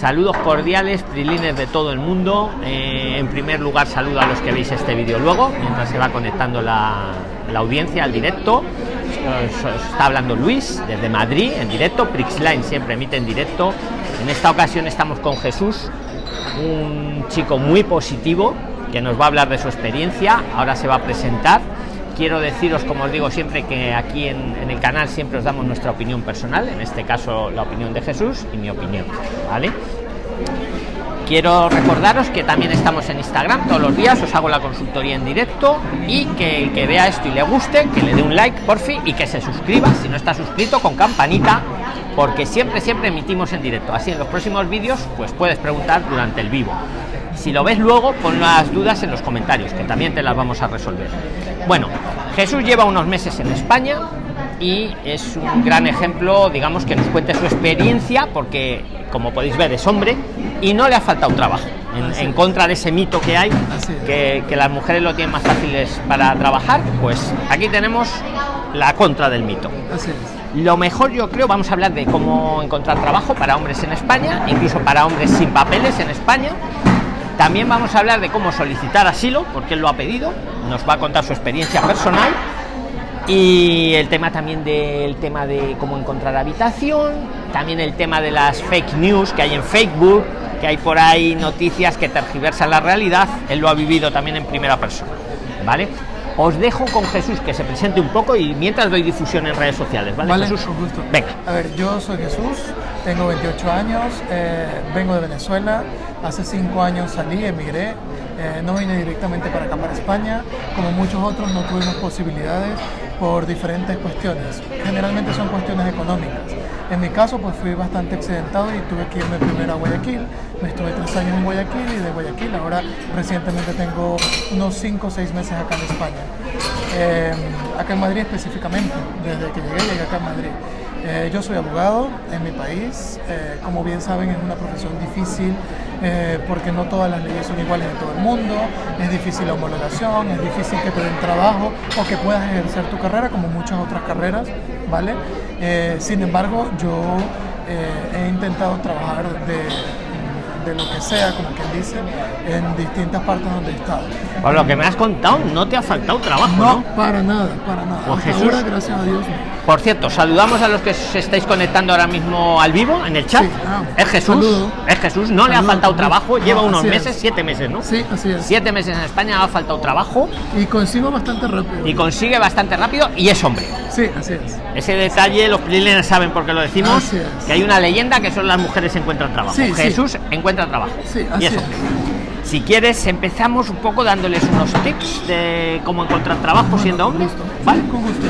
Saludos cordiales, prilines de todo el mundo. Eh, en primer lugar, saludo a los que veis este vídeo luego, mientras se va conectando la, la audiencia al directo. Os está hablando Luis desde Madrid en directo. Prixline siempre emite en directo. En esta ocasión estamos con Jesús, un chico muy positivo que nos va a hablar de su experiencia. Ahora se va a presentar. Quiero deciros, como os digo siempre, que aquí en, el canal siempre os damos nuestra opinión personal, en este caso la opinión de Jesús y mi opinión, ¿vale? Quiero recordaros que también estamos en Instagram todos los días, os hago la consultoría en directo y que el que vea esto y le guste, que le dé un like por fin y que se suscriba si no está suscrito con campanita, porque siempre, siempre emitimos en directo. Así en los próximos vídeos, pues puedes preguntar durante el vivo. Si lo ves luego, pon las dudas en los comentarios, que también te las vamos a resolver. Bueno, Jesús lleva unos meses en España y es un gran ejemplo, digamos, que nos cuente su experiencia, porque como podéis ver es hombre y no le ha faltado trabajo. En, en contra de ese mito que hay, que, que las mujeres lo tienen más fáciles para trabajar, pues aquí tenemos la contra del mito. Lo mejor yo creo, vamos a hablar de cómo encontrar trabajo para hombres en España, incluso para hombres sin papeles en España. También vamos a hablar de cómo solicitar asilo, porque él lo ha pedido, nos va a contar su experiencia personal y el tema también del tema de cómo encontrar habitación, también el tema de las fake news que hay en Facebook, que hay por ahí noticias que tergiversan la realidad, él lo ha vivido también en primera persona, ¿vale? Os dejo con Jesús que se presente un poco y mientras doy difusión en redes sociales, ¿vale? Vale, Jesús? Venga. A ver, yo soy Jesús, tengo 28 años, eh, vengo de Venezuela, hace 5 años salí, emigré, eh, no vine directamente para acá, para España, como muchos otros no tuvimos posibilidades por diferentes cuestiones, generalmente son cuestiones económicas. En mi caso, pues fui bastante accidentado y tuve que irme primero a Guayaquil. Me estuve tres años en Guayaquil y de Guayaquil ahora recientemente tengo unos 5 o 6 meses acá en España. Eh, acá en Madrid específicamente, desde que llegué, llegué acá en Madrid. Eh, yo soy abogado en mi país, eh, como bien saben es una profesión difícil eh, porque no todas las leyes son iguales en todo el mundo, es difícil la homologación, es difícil que te den trabajo o que puedas ejercer tu carrera como muchas otras carreras, ¿vale? Sin embargo, yo he intentado trabajar de, de lo que sea, como quien dice, en distintas partes donde he estado. Por lo que me has contado, no te ha faltado trabajo, ¿no? No, para nada, para nada. Pues Jesús. ahora, gracias a Dios. no. Por cierto, saludamos a los que se estáis conectando ahora mismo al vivo en el chat. Sí, ah, es Jesús, saludo. es Jesús, no le ha Saludo, faltado Jesús. trabajo, lleva No, unos así es. meses, siete meses, ¿no? Sí, así es. Siete meses en España ha faltado trabajo Y consigo bastante rápido. y consigue bastante rápido y es hombre. Sí, así es. Ese detalle los prilines saben por qué lo decimos, Así es. que hay una leyenda que son las mujeres encuentran trabajo. Sí, sí. Jesús encuentra trabajo. Sí, y así es es. hombre. Si quieres, empezamos un poco dándoles unos tips de cómo encontrar trabajo Bueno, siendo con hombre. gusto. ¿Vale? Sí, con gusto.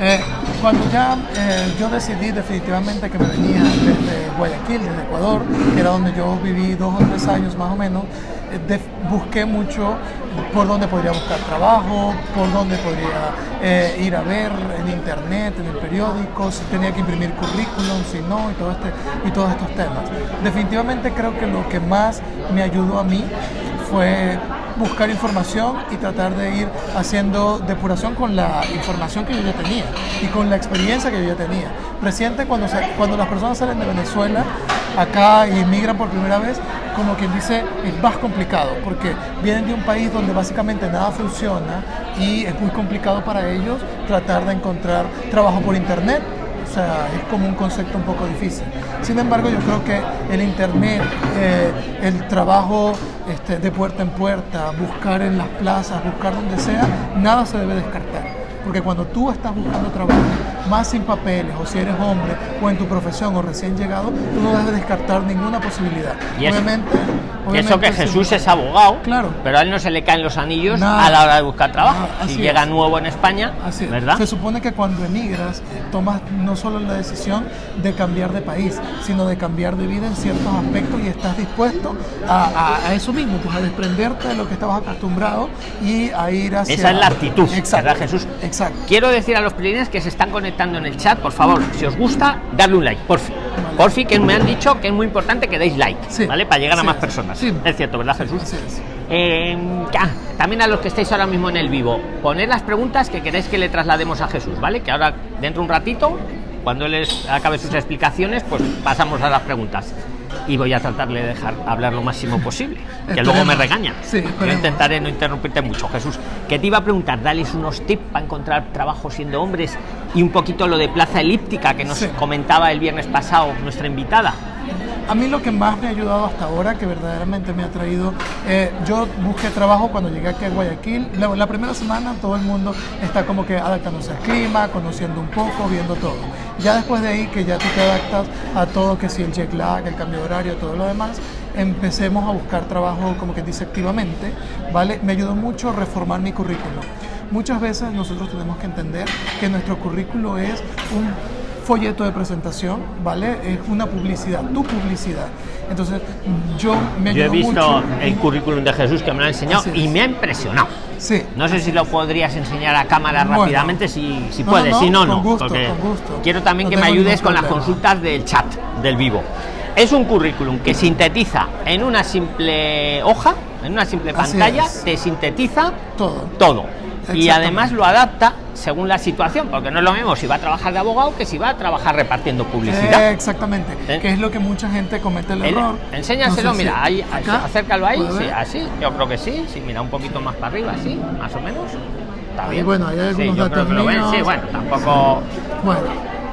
Eh, cuando ya eh, yo decidí definitivamente que me venía desde Guayaquil, desde Ecuador, que era donde yo viví dos o tres años más o menos, eh, busqué mucho por dónde podría buscar trabajo, por dónde podría eh, ir a ver en internet, en el periódico, si tenía que imprimir currículum, si no, y, todo este, y todos estos temas. Definitivamente creo que lo que más me ayudó a mí fue buscar información y tratar de ir haciendo depuración con la información que yo ya tenía y con la experiencia que yo ya tenía. Reciente cuando, se- cuando las personas salen de Venezuela acá y emigran por primera vez, como quien dice, es más complicado porque vienen de un país donde básicamente nada funciona y es muy complicado para ellos tratar de encontrar trabajo por internet sea, es como un concepto un poco difícil. Sin embargo, yo creo que el Internet, eh, el trabajo este, de puerta en puerta, buscar en las plazas, buscar donde sea, nada se debe descartar. Porque cuando tú estás buscando trabajo, más sin papeles, o si eres hombre, o en tu profesión, o recién llegado, tú no debes descartar ninguna posibilidad. Y obviamente, Y eso que obviamente, sí. Jesús es abogado, Claro. pero a él no se le caen los anillos Nada. a la hora de buscar trabajo. Nada, si llega es. nuevo en España, Así. ¿verdad? Se supone que cuando emigras tomas no solo la decisión de cambiar de país, sino de cambiar de vida en ciertos aspectos y estás dispuesto a, a- a eso mismo, pues a desprenderte de lo que estabas acostumbrado y a ir hacia... Esa es la actitud, Exacto. ¿verdad, Jesús? Exacto. Quiero decir a los prilines que se están conectando en el chat, por favor, si os gusta, darle un like, por fin. Por fin, que me han dicho que es muy importante que deis like, Sí. ¿vale? Para llegar a Sí. más personas. Sí. Es cierto, ¿verdad, Jesús? Eh, ah, también a los que estáis ahora mismo en el vivo, poner las preguntas que queréis que le traslademos a Jesús, ¿vale? Que ahora, dentro de un ratito, cuando él acabe sus explicaciones, pues pasamos a las preguntas. Y voy a tratarle de dejar hablar lo máximo posible, que luego me regañan. Sí, Yo intentaré no interrumpirte mucho, Jesús. Que te iba a preguntar, dales unos tips para encontrar trabajo siendo hombres y un poquito lo de plaza elíptica que nos Sí. comentaba el viernes pasado nuestra invitada. A mí lo que más me ha ayudado hasta ahora, que verdaderamente me ha traído, eh, yo busqué trabajo cuando llegué aquí a Guayaquil. La, primera semana todo el mundo está como que adaptándose al clima, conociendo un poco, viendo todo. Ya después de ahí, que ya tú te adaptas a todo, que si el jet lag, el cambio de horario, todo lo demás, empecemos a buscar trabajo como que dice activamente, ¿vale? Me ayudó mucho reformar mi currículum. Muchas veces nosotros tenemos que entender que nuestro currículo es un folleto de presentación, ¿vale? Es una publicidad, tu publicidad. Entonces, yo me Yo he visto mucho. el currículum de Jesús que me lo ha enseñado y me ha impresionado. Sí. No sé si lo podrías enseñar a cámara Bueno. rápidamente, si, si No, puedes, no, si no, con no. gusto, porque con gusto. Quiero también que me ayudes con las consultas del chat, del vivo. Es un currículum que sintetiza en una simple hoja, en una simple Así pantalla, es. te sintetiza Todo. todo. Y además lo adapta según la situación, porque no es lo mismo si va a trabajar de abogado que si va a trabajar repartiendo publicidad. Eh, exactamente. ¿Eh? Que es lo que mucha gente comete el El- error. enséñaselo, No sé si- mira, ahí, acá, acércalo ahí, ¿puedo sí, así, yo creo que sí, sí, mira un poquito más para arriba, así, más o menos. Está bien. bueno, ahí hay Sí, algunos yo creo que lo ven, sí, bueno, tampoco Bueno,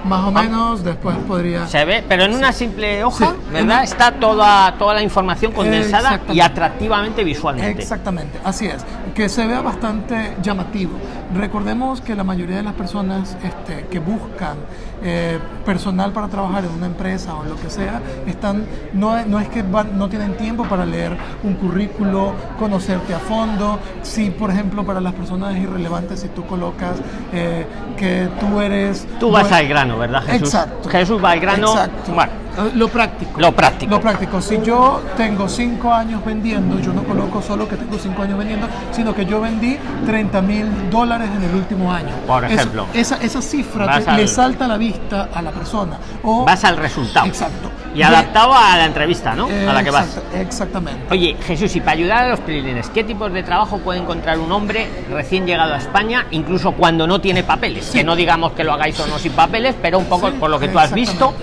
más o menos después podría. se ve, pero en una simple hoja, Sí, ¿verdad? Está toda, toda la información condensada y atractivamente visualmente. Exactamente, así es. Que se vea bastante llamativo. Recordemos que la mayoría de las personas este, que buscan eh, personal para trabajar en una empresa o en lo que sea, están, no, no es que van- no tienen tiempo para leer un currículo, conocerte a fondo. Si, por ejemplo, para las personas es irrelevante si tú colocas eh, que tú eres... Tú vas buen- al grano, ¿verdad, Jesús? Exacto. Jesús va al grano. Exacto. Bueno, Lo práctico. Lo práctico. Lo práctico. Si yo tengo cinco años vendiendo, yo no coloco solo que tengo cinco años vendiendo, sino que yo vendí 30 mil dólares en el último año. Por ejemplo. esa, esa cifra Vas te- al- le salta a la vista a la persona. O, vas al resultado. Exacto. Y adaptado a la entrevista, ¿no? a la que vas. Exacta- Exactamente. Oye, Jesús, y para ayudar a los prilines, ¿qué tipos de trabajo puede encontrar un hombre recién llegado a España, incluso cuando no tiene papeles? Sí. Que no digamos que lo hagáis o no sin papeles, pero un poco Sí, por lo que tú has visto.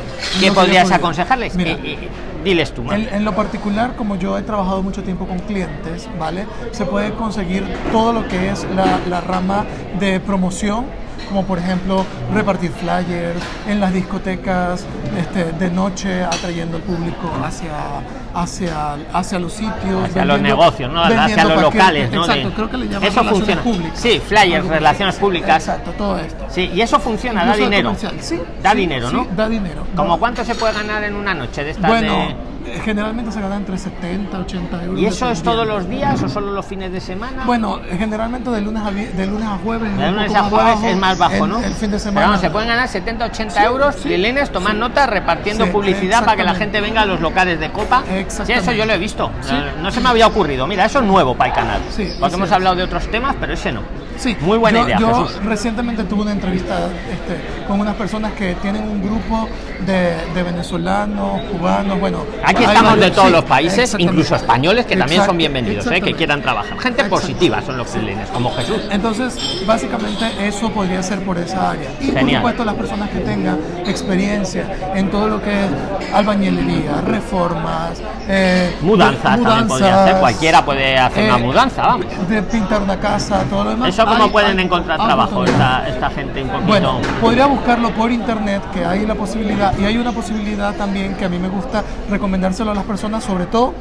¿qué podrías aconsejarles? Mira. Eh, eh, diles tú. En, en lo particular, como yo he trabajado mucho tiempo con clientes, ¿vale? Se puede conseguir todo lo que es la, la rama de promoción, como por ejemplo repartir flyers en las discotecas este, de noche, atrayendo al público hacia, hacia, hacia los sitios. Hacia los negocios, ¿no? Hacia los locales, ¿no? Exacto, De- creo que le llaman Eso relaciones funciona. públicas. Sí, flyers, relaciones públicas. Exacto, todo esto. Sí, y eso funciona, da Incluso el dinero. sí, da sí, dinero, sí, ¿no? da dinero. ¿Como No. cuánto se puede ganar en una noche de estas Bueno, de- generalmente se gana entre 70 80 euros. ¿Y eso es todos los días o solo los fines de semana? Bueno, generalmente de lunes a, de lunes a jueves. es De un lunes a jueves bajo, es más bajo, el- ¿no? El fin de Pero semana. vamos, se pueden ganar 70, 80 Sí, euros, sí, Prilines, tomar sí. nota, repartiendo publicidad para que la gente venga a los locales de copa. Sí, eso yo lo he visto. Eh, No se me había ocurrido. Mira, eso es nuevo para el canal. Porque hemos hablado de otros temas, pero ese no. Sí, Muy buena yo, idea, yo Jesús. recientemente tuve una entrevista este, con unas personas que tienen un grupo de, de venezolanos, cubanos, bueno. Aquí estamos de varios- todos sí, los países, incluso españoles, que también son bienvenidos, eh, que quieran trabajar. Gente positiva son los Prilines, como Jesús. Entonces, básicamente eso podría ser por esa área. Y por Genial. supuesto las personas que tengan experiencia en todo lo que es albañilería, reformas, eh, Mudanzas también podría mudanzas, hacer, cualquiera puede hacer una eh, mudanza, vamos. De pintar una casa, todo lo demás. Eso cómo Hay- pueden hay encontrar trabajo esta, esta gente un poquito. Bueno, podría buscarlo por internet, que hay la posibilidad, y hay una posibilidad también que a mí me gusta recomendárselo a las personas, sobre todo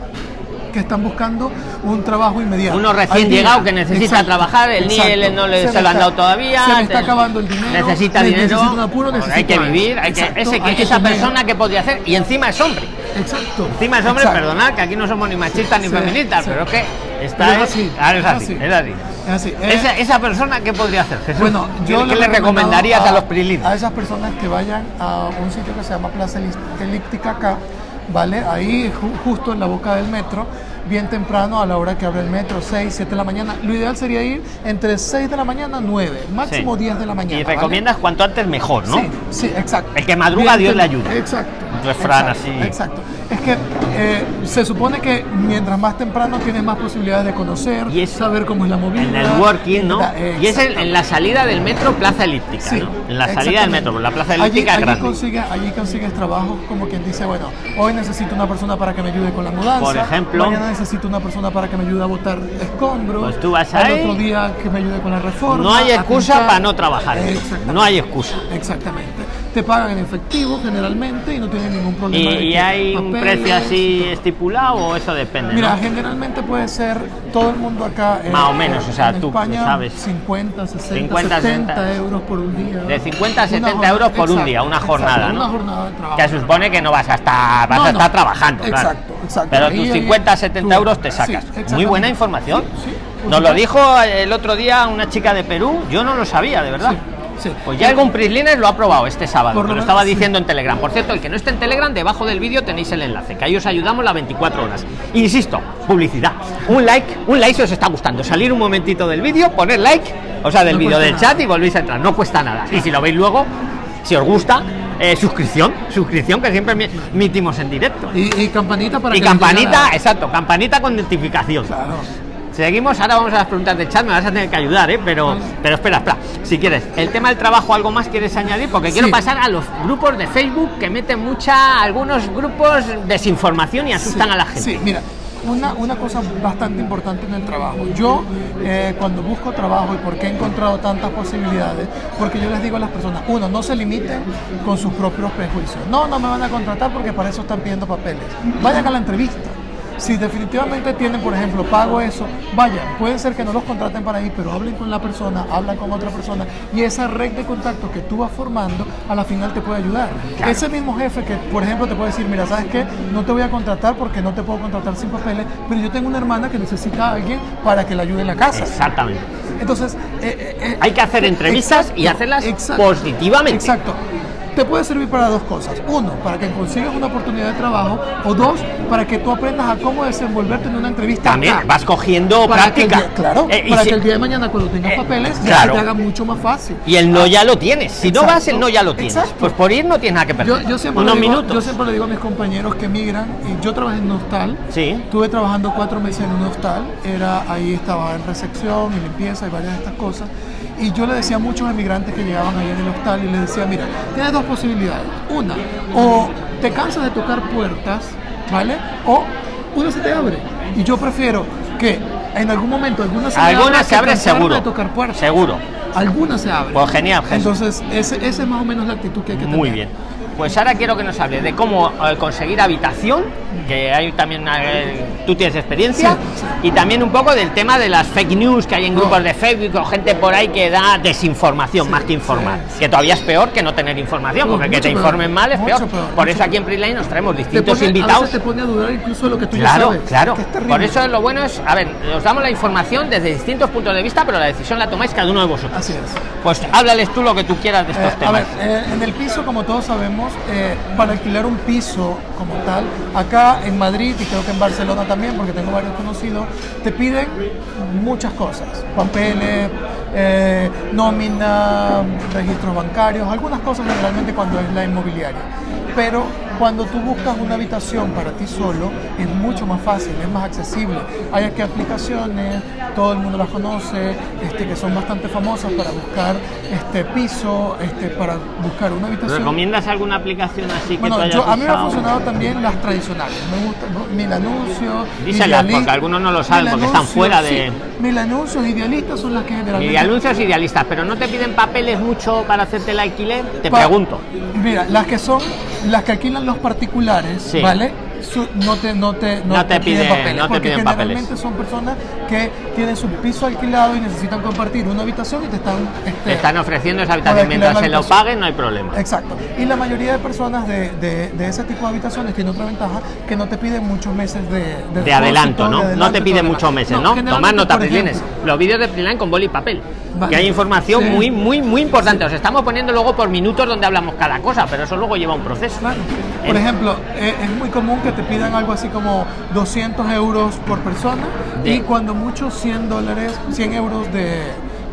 que están buscando un trabajo inmediato. Uno recién llegado que necesita Exacto, trabajar, el. NIEL no le- se me lo han dado todavía, Se me está acabando el dinero. necesita ne- dinero, necesito un apuro, hay que vivir, hay que, Exacto, ese, que- hay que esa comer. persona que podría hacer, y encima es hombre. Exacto. Encima es hombre, exacto. perdonad, que aquí no somos ni machistas ni feministas, sí. pero es que está Pero es así, es así. es así. Es así. Eh, Esa, esa persona, ¿qué podría hacer, Jesús? Bueno, ¿Qué, yo qué le recomendarías a, los Prilines? A esas personas que vayan a un sitio que se llama Plaza Elíptica acá, ¿vale? Ahí ju- justo en la boca del metro, bien temprano a la hora que abre el metro, 6, 7 de la mañana. Lo ideal sería ir entre 6 de la mañana, 9, máximo Sí. 10 de la mañana. Y ¿vale? recomiendas cuanto antes mejor, ¿no? Sí, sí, exacto. El que madruga, Dios tem- le ayuda. Exacto. Un refrán exacto, así. Exacto. Es que eh, se supone que mientras más temprano tienes más posibilidades de conocer, Y es- saber cómo es la movida. El networking, ¿no? Y es en, exactamente. en la salida del metro Plaza Elíptica, Sí, ¿no? En la salida del metro, la Plaza allí, Elíptica es allí grande. consigues, allí consigues trabajo como quien dice, bueno, hoy necesito una persona para que me ayude con la mudanza. Por ejemplo. Mañana necesito una persona para que me ayude a botar escombros. Pues tú vas al ahí. otro día que me ayude con la reforma. No hay a excusa pintar. para no trabajar. No hay excusa. Exactamente. Te pagan en efectivo generalmente y no tienen ningún ¿Y, problema. de y que hay un precio así estipulado o eso depende? Mira, ¿no? generalmente puede ser todo el mundo acá. eh, Más o menos, o sea, en tú España, sabes. 50, 60, 50, 70 60. euros por un día. De 50 a Una 70 jornada- euros por un exacto, día, una exacto, jornada, ¿no? Una jornada de trabajo. Que se supone que no vas a estar, vas No, a no. estar trabajando. claro. Exacto, exacto. Pero Ahí, tus ahí, 50, 70 tú- euros te sí, sacas. Muy buena información. Sí, Nos lo dijo el otro día una chica de Perú, yo no lo sabía, de verdad. Sí. Pues ya algún Prisliner lo ha probado este sábado, Por lo menos, estaba sí. diciendo en Telegram. Por cierto, el que no esté en Telegram, debajo del vídeo tenéis el enlace, que ahí os ayudamos las 24 horas. Insisto, publicidad. Un like, un like si os está gustando. Salir un momentito del vídeo, poner like, o sea, del No vídeo del nada. chat y volvéis a entrar. No cuesta nada. Y si lo veis luego, si os gusta, eh, suscripción, suscripción que siempre mi- emitimos en directo. Y, y campanita para Y que campanita, exacto, campanita con notificación. Claro. Seguimos, ahora vamos a las preguntas de chat, me vas a tener que ayudar, ¿eh? pero, pero espera, espera, si quieres, el tema del trabajo, ¿algo más quieres añadir? Porque quiero pasar a los grupos de Facebook que meten mucha, algunos grupos desinformación y asustan Sí, a la gente. Sí, mira, una, una cosa bastante importante en el trabajo. Yo, eh, cuando busco trabajo y por qué he encontrado tantas posibilidades, porque yo les digo a las personas, uno, no se limiten con sus propios prejuicios. No, no me van a contratar porque para eso están pidiendo papeles. Vayan a la entrevista. Si definitivamente tienen, por ejemplo, pago eso, vayan. Puede ser que no los contraten para ahí, pero hablen con la persona, hablan con otra persona y esa red de contactos que tú vas formando a la final te puede ayudar. Ese mismo jefe que, por ejemplo, te puede decir, mira, ¿sabes qué? No te voy a contratar porque no te puedo contratar sin papeles, pero yo tengo una hermana que necesita a alguien para que la ayude en la casa. Exactamente. Entonces, eh, eh, eh, Hay que hacer entrevistas y hacerlas positivamente. Exacto. Te puede servir para dos cosas. Uno, para que consigas una oportunidad de trabajo. O dos, para que tú aprendas a cómo desenvolverte en una entrevista. También acá. vas cogiendo Para práctica. día- claro, Eh, para si- que el día de mañana cuando tengas Eh, papeles ya claro. se te haga mucho más fácil. Y el no ya lo tienes. Si no Exacto. vas, el no ya lo tienes. Exacto. Pues por ir no tienes nada que perder. Yo, yo siempre Unos digo, minutos. yo siempre le digo a mis compañeros que migran, y yo trabajé en un hostal, Sí. estuve trabajando cuatro meses en un hostal, era, ahí estaba en recepción y limpieza y varias de estas cosas, y yo le decía a muchos emigrantes que llegaban ahí en el hostal y les decía, mira, tienes dos posibilidades, una, o te cansas de tocar puertas, ¿vale? O una se te abre, y yo prefiero que en algún momento alguna se me Alguna abra se que abre cansarme seguro. de tocar puertas. Seguro. Alguna se abre. Pues genial, Jesús. Entonces, ese, esa es más o menos la actitud que hay que tener. Muy bien. Pues ahora quiero que nos hable de cómo eh, conseguir habitación, que hay también, eh, tú tienes experiencia, Sí, sí. y también un poco del tema de las fake news que hay en grupos de Facebook o gente por ahí que da desinformación más que informar, sí, que todavía es peor que no tener información, porque que te peor, informen mal es peor. peor, Por eso aquí en Preline nos traemos Te distintos pone- a invitados. veces te pone a dudar incluso de lo que tú ya Claro, sabes. claro. que. Por eso lo bueno es, a ver, os damos la información desde distintos puntos de vista, pero la decisión la tomáis cada uno de vosotros. Así es. Pues háblales tú lo que tú quieras de estos Eh, a temas. ver, eh, en el piso, como todos sabemos, eh, para alquilar un piso como tal, acá en Madrid y creo que en Barcelona también, porque tengo varios conocidos, te piden muchas cosas, papeles, eh, nómina, registros bancarios, algunas cosas generalmente cuando es la inmobiliaria. Pero cuando tú buscas una habitación para ti solo, es mucho más fácil, es más accesible. Hay aquí aplicaciones, todo el mundo las conoce, este, que son bastante famosas para buscar este piso, este, para buscar una habitación. ¿Recomiendas alguna aplicación así que Bueno, hayas yo, a mí me ha usado? funcionado también las tradicionales. Me gusta Mil Anuncios. Díselas, porque algunos no lo saben, Mil porque están fuera de- sí. Mil Anuncios, Idealistas son las que generalmente... Y anuncios idealistas, pero no te piden papeles mucho para hacerte el alquiler, te Pa- pregunto. Mira, las que son, las que alquilan los particulares, Sí. ¿vale? Su- no te, no te, No te piden- papeles, no te porque piden papeles. generalmente son personas que tienen su piso alquilado y necesitan compartir una habitación y te están... este, Te están ofreciendo esa habitación mientras se lo paguen, no hay problema. Exacto. Y la mayoría de personas de, de- de ese tipo de habitaciones tiene otra ventaja que no te piden muchos meses de, de, De adelanto, de ¿no? No te piden muchos meses, ¿no? Tomad nota, ejemplo, Los vídeos de Priline con boli y papel. Vale. Que hay información Sí. muy, muy, muy importante. Os estamos poniendo luego por minutos donde hablamos cada cosa, pero eso luego lleva un proceso. Claro. Por ejemplo, eh, es muy común que te pidan algo así como 200 euros por persona De- y cuando mucho 100 dólares, 100 euros de,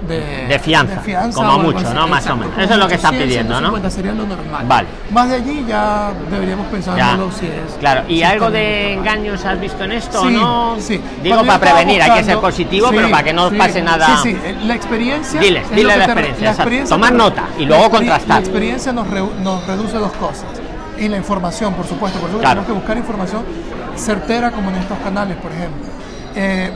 de, De fianza, como o algo mucho. ¿no? Más o Exacto, menos. como Eso es lo que está 100, pidiendo, ¿no? 150 sería lo normal. Vale. Más de allí ya deberíamos Ya, pensándolo si es. claro. ¿Y si algo de bien. engaños has visto en esto o Sí, no? sí. Digo Cuando para prevenir, hay que ser buscando- positivo, sí, pero para que no sí, pase nada. Sí, sí, eh, la experiencia. Diles, es dile lo que la te- experiencia. Tomar nota y luego la contrastar. La experiencia nos, re- nos reduce dos cosas. Y la información, por supuesto. Por eso Claro. tenemos que buscar información certera, como en estos canales, por ejemplo. Eh,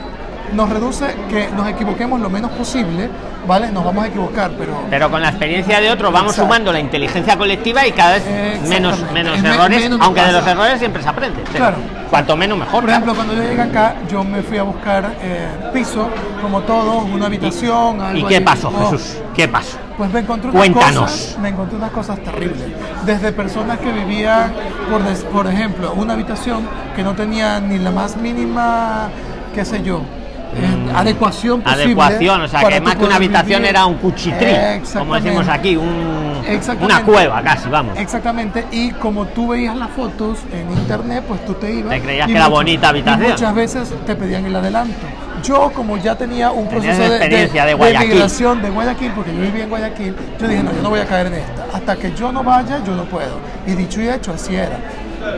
nos reduce que nos equivoquemos lo menos posible, ¿vale? Nos vamos a equivocar, pero. Pero con la experiencia de otros vamos Exacto. sumando la inteligencia colectiva y cada vez menos, menos Es me- errores, menos aunque de los errores siempre se aprende. Claro. Cuanto menos mejor. Por ejemplo, cuando yo llegué acá, yo me fui a buscar eh, piso, como todos, una habitación. ¿Y algo qué ahí. pasó, Jesús? ¿Qué pasó? Pues me encontré unas Cuéntanos. cosas, me encontré unas cosas terribles. Desde personas que vivían, por, des- por ejemplo, una habitación que no tenía ni la más mínima, qué sé yo, eh, adecuación posible. Adecuación, o sea, que más que una habitación vivir. era un cuchitrí, como decimos aquí, un, una cueva casi, vamos. Exactamente, y como tú veías las fotos en internet, pues tú te ibas. Te creías que era muchas- bonita habitación. Y muchas veces te pedían el adelanto. Yo, como ya tenía un proceso de, experiencia de de, Guayaquil. migración de Guayaquil, porque yo vivía en Guayaquil, yo dije, no, yo no voy a caer en esta. Hasta que yo no vaya, yo no puedo. Y dicho y hecho, así era.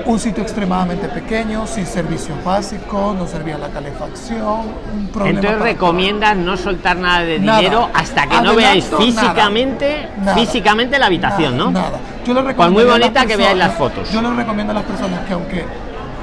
Un sitio extremadamente pequeño, sin servicios básicos, no servía la calefacción, un problema. Entonces recomiendas no soltar nada de Nada. dinero hasta que no veáis físicamente, Nada. físicamente la habitación, Nada, ¿no? Nada. Yo le Por muy bonita que veáis las fotos. Yo les recomiendo a las personas que aunque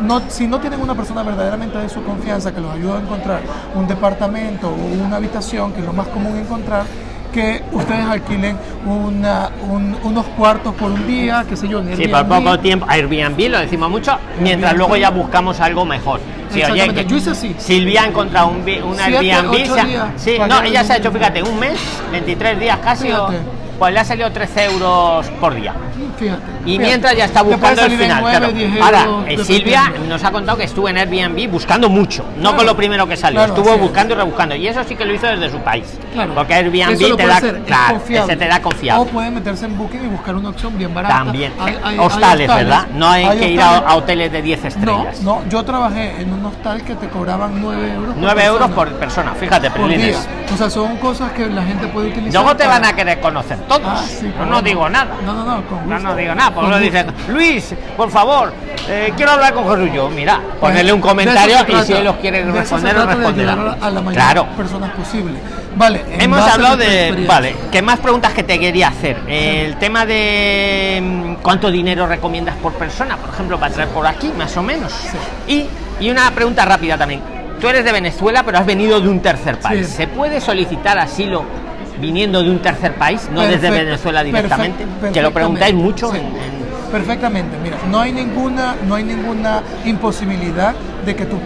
no, si no tienen una persona verdaderamente de su confianza que los ayude a encontrar un departamento o una habitación, que es lo más común encontrar, que ustedes alquilen una, un- unos cuartos por un día, qué sé yo, en Sí, por Airbnb. poco tiempo, Airbnb lo decimos mucho, mientras Airbnb. luego ya buscamos algo mejor. Sí, oye, que yo hice así. Silvia ha encontrado un, vi- un Siete, Airbnb. se ha- sí, no, ella se ha hecho, fíjate, un mes, 23 días casi, o- Fíjate. Pues le ha salido 13 euros por día. Fíjate. Y fíjate. mientras ya está puede buscando el final. claro. 10 Ahora, eh, Silvia nos ha contado que estuvo en Airbnb buscando mucho, no Claro. con lo primero que salió, Claro, estuvo es. buscando y rebuscando. Y eso sí que lo hizo desde su país. Claro. Porque Airbnb te puede da, ese te da confiable. O pueden meterse en Booking y buscar una opción bien barata. También. Hay- hay- hay hostales, ¿verdad? No hay, que ir a, hoteles de 10 No, estrellas. no, yo trabajé en un hostal que te cobraban 9 euros. por 9 euros por persona, fíjate, por día. O sea, son cosas que la gente puede utilizar. Luego te van a querer conocer todos. Ah, sí, no, digo nada. No, no, no, con No, gusto. no digo nada, porque uno dice, Luis, por favor, eh, quiero hablar con. Yo, mira, ponerle un comentario y si él los quiere responder, de responderá. A la mayor Claro. personas posible. Vale, Hemos hablado de. Vale, ¿qué más preguntas que te quería hacer? El tema de mm, cuánto dinero recomiendas por persona, por ejemplo, para traer por aquí, más o menos. Y, y una pregunta rápida también. Tú eres de Venezuela, pero has venido de un tercer país. Sí. ¿Se puede solicitar asilo viniendo de un tercer país, no desde Venezuela directamente? que lo preguntáis mucho sí. en- en- Perfectamente, mira, no hay ninguna, no hay ninguna imposibilidad de que tú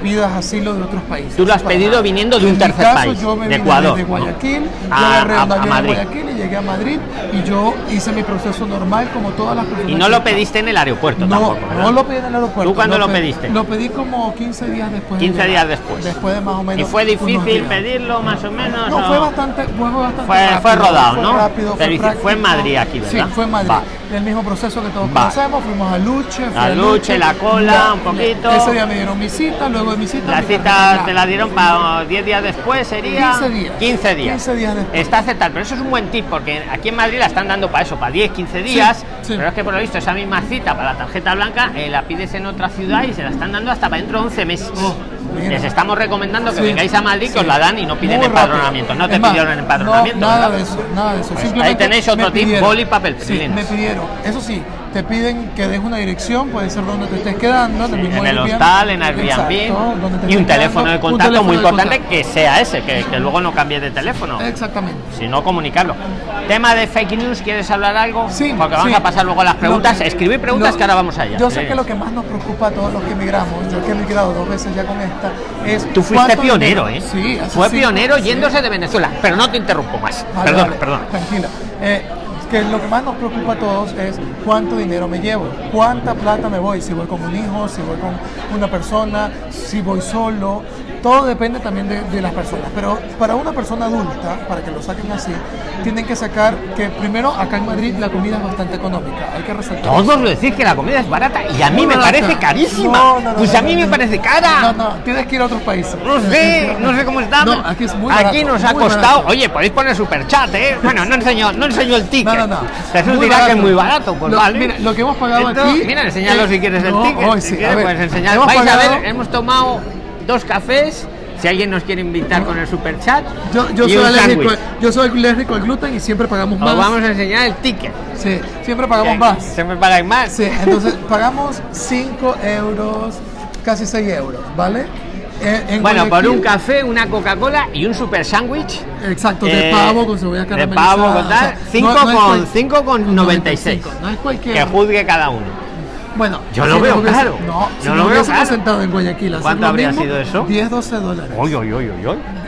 pidas asilo de otros países. Tú lo has pedido viniendo de un En tercer caso, país, yo me de vine Ecuador, ¿no? Guayaquil, A- yo a- a Madrid. Guayaquil y llegué a Madrid y yo hice mi proceso normal como todas las personas. Y no lo pediste en el aeropuerto No, tampoco. ¿verdad? no lo pedí en el aeropuerto. ¿Tú cuándo lo pe- pediste? Lo pedí como 15 días después. de 15 días después. Después de más o menos. ¿Y fue difícil pedirlo, más o menos? No, o- fue bastante, fue bastante Fue- rápido, fue rodado, fue ¿no? rápido, fue, en. Madrid aquí, ¿verdad? Sí, fue en Madrid. Va. El mismo proceso que todos Va. conocemos, fuimos a Luche. A Luche, la cola, un poquito. Ese día me dieron mi cita, luego de mi cita. La mi cita te la dieron para 10 días después, sería 15 días. 15 días. 15 días después. Está aceptado, pero eso es un buen tip porque aquí en Madrid la están dando para eso, para 10, 15 días. sí. Pero es que por lo visto esa misma cita para la tarjeta blanca eh, la pides en otra ciudad y se la están dando hasta para dentro de 11 meses. Oh, Les estamos recomendando que Sí, vengáis a Madrid, que os la dan y no piden Muy empadronamiento. rápido. No te más, pidieron empadronamiento. No, nada ¿verdad? de eso, nada de eso. Pues ahí tenéis otro tip, boli y papel, Sí, me pidieron. Eso sí, te piden que des una dirección, puede ser donde te estés quedando, en el mismo en el hostal, en Airbnb Exacto, y un teléfono quedando, de contacto teléfono muy importante contacto. que sea ese, que, que luego no cambie de teléfono. Exactamente. Si no, comunicarlo. Tema de fake news, ¿quieres hablar algo? Sí, Porque vamos sí. a pasar luego a las preguntas. Que- Escribir preguntas lo- que ahora vamos allá. Yo sé Sí. que lo que más nos preocupa a todos los que emigramos, yo que he emigrado dos veces ya con esta, es. Tú fuiste pionero, ¿eh? Sí, Fue pionero sí. yéndose de Venezuela, pero no te interrumpo más. Vale, perdón, vale, perdón. Tranquila. Eh, que lo que más nos preocupa a todos es cuánto dinero me llevo, cuánta plata me voy, si voy con un hijo, si voy con una persona, si voy solo, todo depende también de, de las personas. Pero para una persona adulta, para que lo saquen así, tienen que sacar que primero acá en Madrid la comida es bastante económica. Hay que resaltar. Todos lo decís que la comida es barata y a mí me barata. parece carísima. No, no, no, pues a mí me parece cara. No, no, tienes que ir a otros países. No sé, no sé cómo está. No, aquí es muy Aquí barato, nos ha costado. barato. Oye, podéis poner super chat, ¿eh? Bueno, no enseño, no enseño el ticket. No, no, no. Jesús dirá que es muy barato, pues vale. mira, lo que hemos pagado Entonces, aquí, Mira, enseñalo eh, si quieres el ticket. hoy si sí, quieres, a ver, pues enseñar. Vais a ver, hemos tomado dos cafés. Si alguien nos quiere invitar con el super chat, Yo, yo y soy un alérgico, yo soy alérgico al gluten y siempre pagamos más. Os vamos a enseñar el ticket. Sí, siempre pagamos más. Siempre pagáis más. Sí, entonces pagamos 5 euros, casi 6 euros, ¿vale? Eh, en Bueno, por Guayaquil- un café, una Coca-Cola y un super sándwich. Exacto, de Eh, pavo con cebolla de caramelizada. pavo con tal, o sea, cinco no- no es con- cual- cinco con 96. No es cualquier. Que juzgue cada uno. Bueno, Yo lo si veo hubiese- caro. No, si Yo nos lo veo hubiésemos caro. sentado en Guayaquil. ¿Cuánto lo habría mismo, sido eso? 10, 12 dólares. Oy, oy, oy.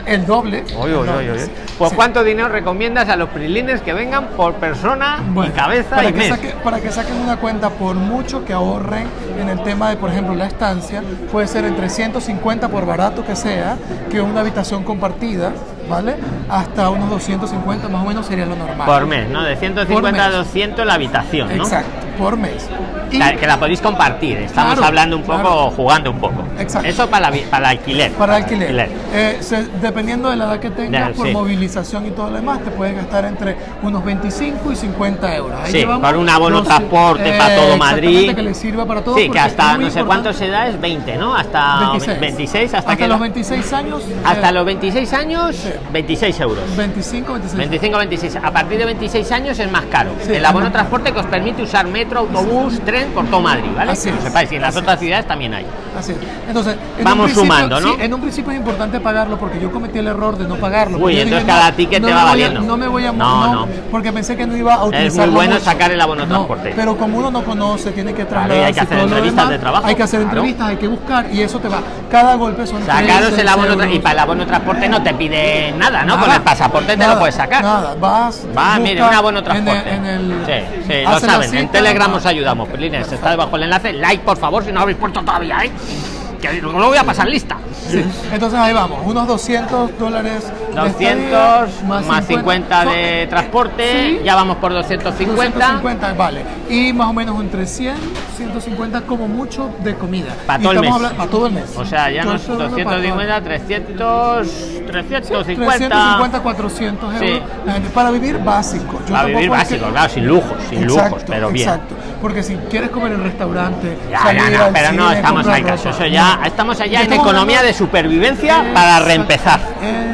El doble. El. Pues Sí. ¿cuánto dinero recomiendas a los prilines que vengan por persona Bueno, y cabeza para y que, mes? saque- para que saquen una cuenta, por mucho que ahorren en el tema de, por ejemplo, la estancia, puede ser entre 150 por barato que sea, que una habitación compartida, ¿vale? Hasta unos 250 más o menos sería lo normal. Por mes, ¿no? De 150 a mes. 200 la habitación, ¿no? Exacto, por mes. Y- La- que la podéis compartir, estamos Claro, hablando un poco, claro. jugando un poco. Exacto. Eso para, la vi- para el alquiler. Para alquiler. Eh, se- dependiendo de la edad que tengas, por sí. movilización y todo lo demás, te puedes gastar entre unos 25 y 50 euros. Ahí Sí, con un abono los- transporte para todo Madrid. que le sirva para todo. Sí, que hasta no sé cuántos se da, es 20, ¿no? Hasta 26. 26, hasta, hasta que los la- 26 años. hasta eh, los 26 años, Sí. 26 euros. 25, 26. 25, 26. A partir de 26 años es más caro. Sí, el abono transporte que os permite usar metro, autobús, tren por todo Madrid, ¿vale? Así que lo es, sepáis. Y en las otras es. ciudades también hay. Así es. Entonces, en Vamos un sumando, ¿no? Sí, en un principio es importante pagarlo porque yo cometí el error de no pagarlo. Uy, entonces dije, cada ticket te va voy a- valiendo. no me voy a No, no. porque pensé que no iba a utilizar. muy bueno sacar el abono transporte. Pero como uno no conoce, tiene que Claro, trasladar. hay que hacer entrevistas de trabajo, Hay que hacer claro. entrevistas, hay que buscar y eso te va. Cada golpe son Sacaros el abono tra- y euros. para el abono transporte no te pide nada, ¿no? Con el pasaporte te lo puedes sacar. Nada, vas. Va, mire, un abono en transporte. el- en el- sí, sí, lo saben. En Telegram va. os ayudamos, Pelines. Está debajo el enlace. Like, por favor, si no lo habéis puesto todavía, ¿eh? Que lo voy a pasar lista. Sí. Entonces ahí vamos, unos 200 dólares. de 200 estadía, más 50 de son- transporte, Sí, ya vamos por 250. 250, vale. Y más o menos entre 100, 150 como mucho de comida. Pa' Y todo el mes. hablando- pa' todo el mes. O sea, ya nos esto hablando pa' todo. 250, 300, 350. 350, 400 euros. Sí. La gente- Para vivir básico. Yo Para vivir es que- básico, claro, sin lujos, sin Exacto, lujos, pero bien. Exacto. Porque si quieres comer en restaurante, Ya, salir ya, no, al pero no cine, estamos ahí caso. ropa, Eso ya, no. estamos allá en Estamos economía hablando- de supervivencia para reempezar,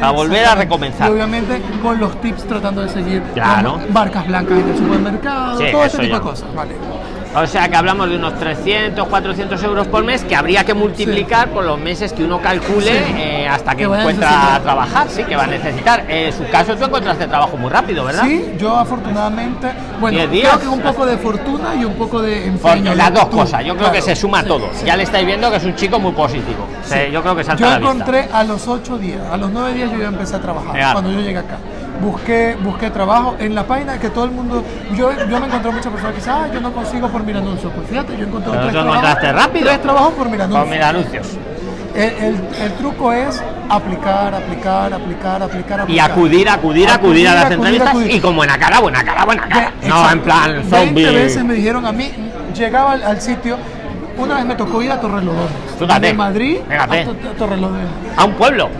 para volver a recomenzar. Y obviamente con los tips tratando de seguir Claro. marcas blancas en el supermercado, Sí, todo este tipo ya. de cosas. Vale. O sea que hablamos de unos 300, 400 euros por mes que habría que multiplicar por los meses que uno calcule Sí. eh, hasta que, a encuentra necesitar. trabajar, sí, que va a necesitar. Eh, en su caso tú encontraste trabajo muy rápido, ¿verdad? Sí, yo afortunadamente, bueno, días. creo que un poco de fortuna y un poco de empeño. las dos Tú, cosas, yo creo que se suma sí, todo. sí. Ya le estáis viendo que es un chico muy positivo. Sí, yo creo que salta Yo a la vista. encontré a los ocho días, a los nueve días yo ya empecé a trabajar, cuando yo llegué acá. Busqué, busqué trabajo en la página que todo el mundo, yo, yo me encontré muchas personas que dicen, ah, yo no consigo por mi anuncio. Pues fíjate, yo encontré Pero tres trabajos, rápido. tres trabajos por mi anuncio. Con mis anuncios. El, el- el truco es aplicar, aplicar, aplicar, aplicar, aplicar. Y acudir, acudir, acudir a las acudir, entrevistas acudir. y con buena cara, buena cara, buena cara. No, exacto. en plan 20 zombie. veces me dijeron a mí, llegaba al, al sitio, una vez me tocó ir a Torrelodones. Fíjate, De Madrid fíjate. a To- To- Torrelodones. A un pueblo. A un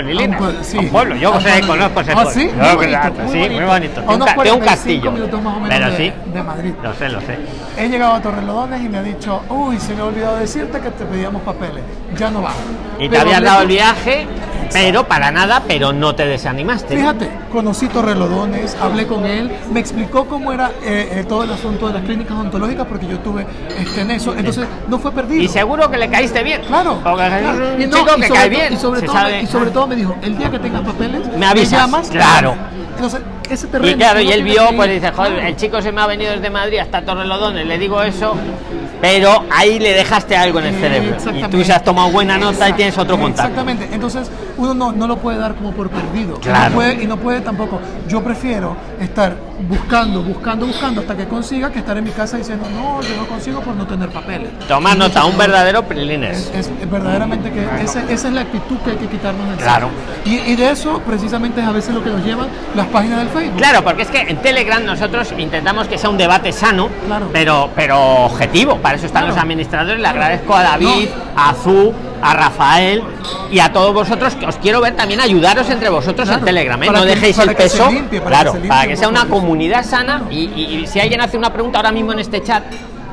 sí. A un pueblo. Yo A pueblo. conozco ese Ah, pueblo. ¿sí? Yo Muy bonito, sí, muy bonito. A un, unos ca- tiene un 45 castillo. minutos más o menos Pero de- sí. de Madrid. Lo sé, lo sé. He llegado a Torrelodones y me ha dicho, uy, se me ha olvidado decirte que te pedíamos papeles. Ya no va. Y te Pero hablé dado el viaje, pero para nada, pero no te desanimaste. Fíjate, conocí Torrelodones, hablé con él, me explicó cómo era eh, eh, todo el asunto de las clínicas ontológicas porque yo tuve este, en eso, entonces no fue perdido. Y seguro que le caíste bien. Claro, Porque Jesús claro. es un Y no, chico y que sobre cae bien. Y sobre, todo, sabe- me- y sobre todo me dijo, el día que tengas papeles, Me avisas, llamas. claro. Entonces, ese terreno. Y claro, y él vio, pues dice, joder, el chico se me ha venido desde Madrid hasta Torrelodones, le digo eso, pero ahí le dejaste algo en el cerebro. Y tú se has tomado buena nota y tienes otro contacto. Exactamente. Entonces, uno no, no lo puede dar como por perdido. Claro. no puede- y no puede tampoco. Yo prefiero estar buscando, buscando, buscando hasta que consiga que estar en mi casa diciendo, no, yo no consigo por no tener papeles. Toma nota, un verdadero es, Prilines. es verdaderamente que esa es la actitud que hay que quitarnos de encima. Claro. Y, y de eso precisamente es a veces lo que nos llevan las páginas del Facebook. Claro, porque es que en Telegram nosotros intentamos que sea un debate sano, Claro. pero, pero objetivo. Para eso están Claro. los administradores. Le agradezco a David, a Azú, a Rafael y a todos vosotros que os quiero ver también ayudaros entre vosotros en. Telegram. ¿eh? No dejéis el peso. limpie, para claro, que para que sea una comunidad sana y, y- y si alguien hace una pregunta ahora mismo en este chat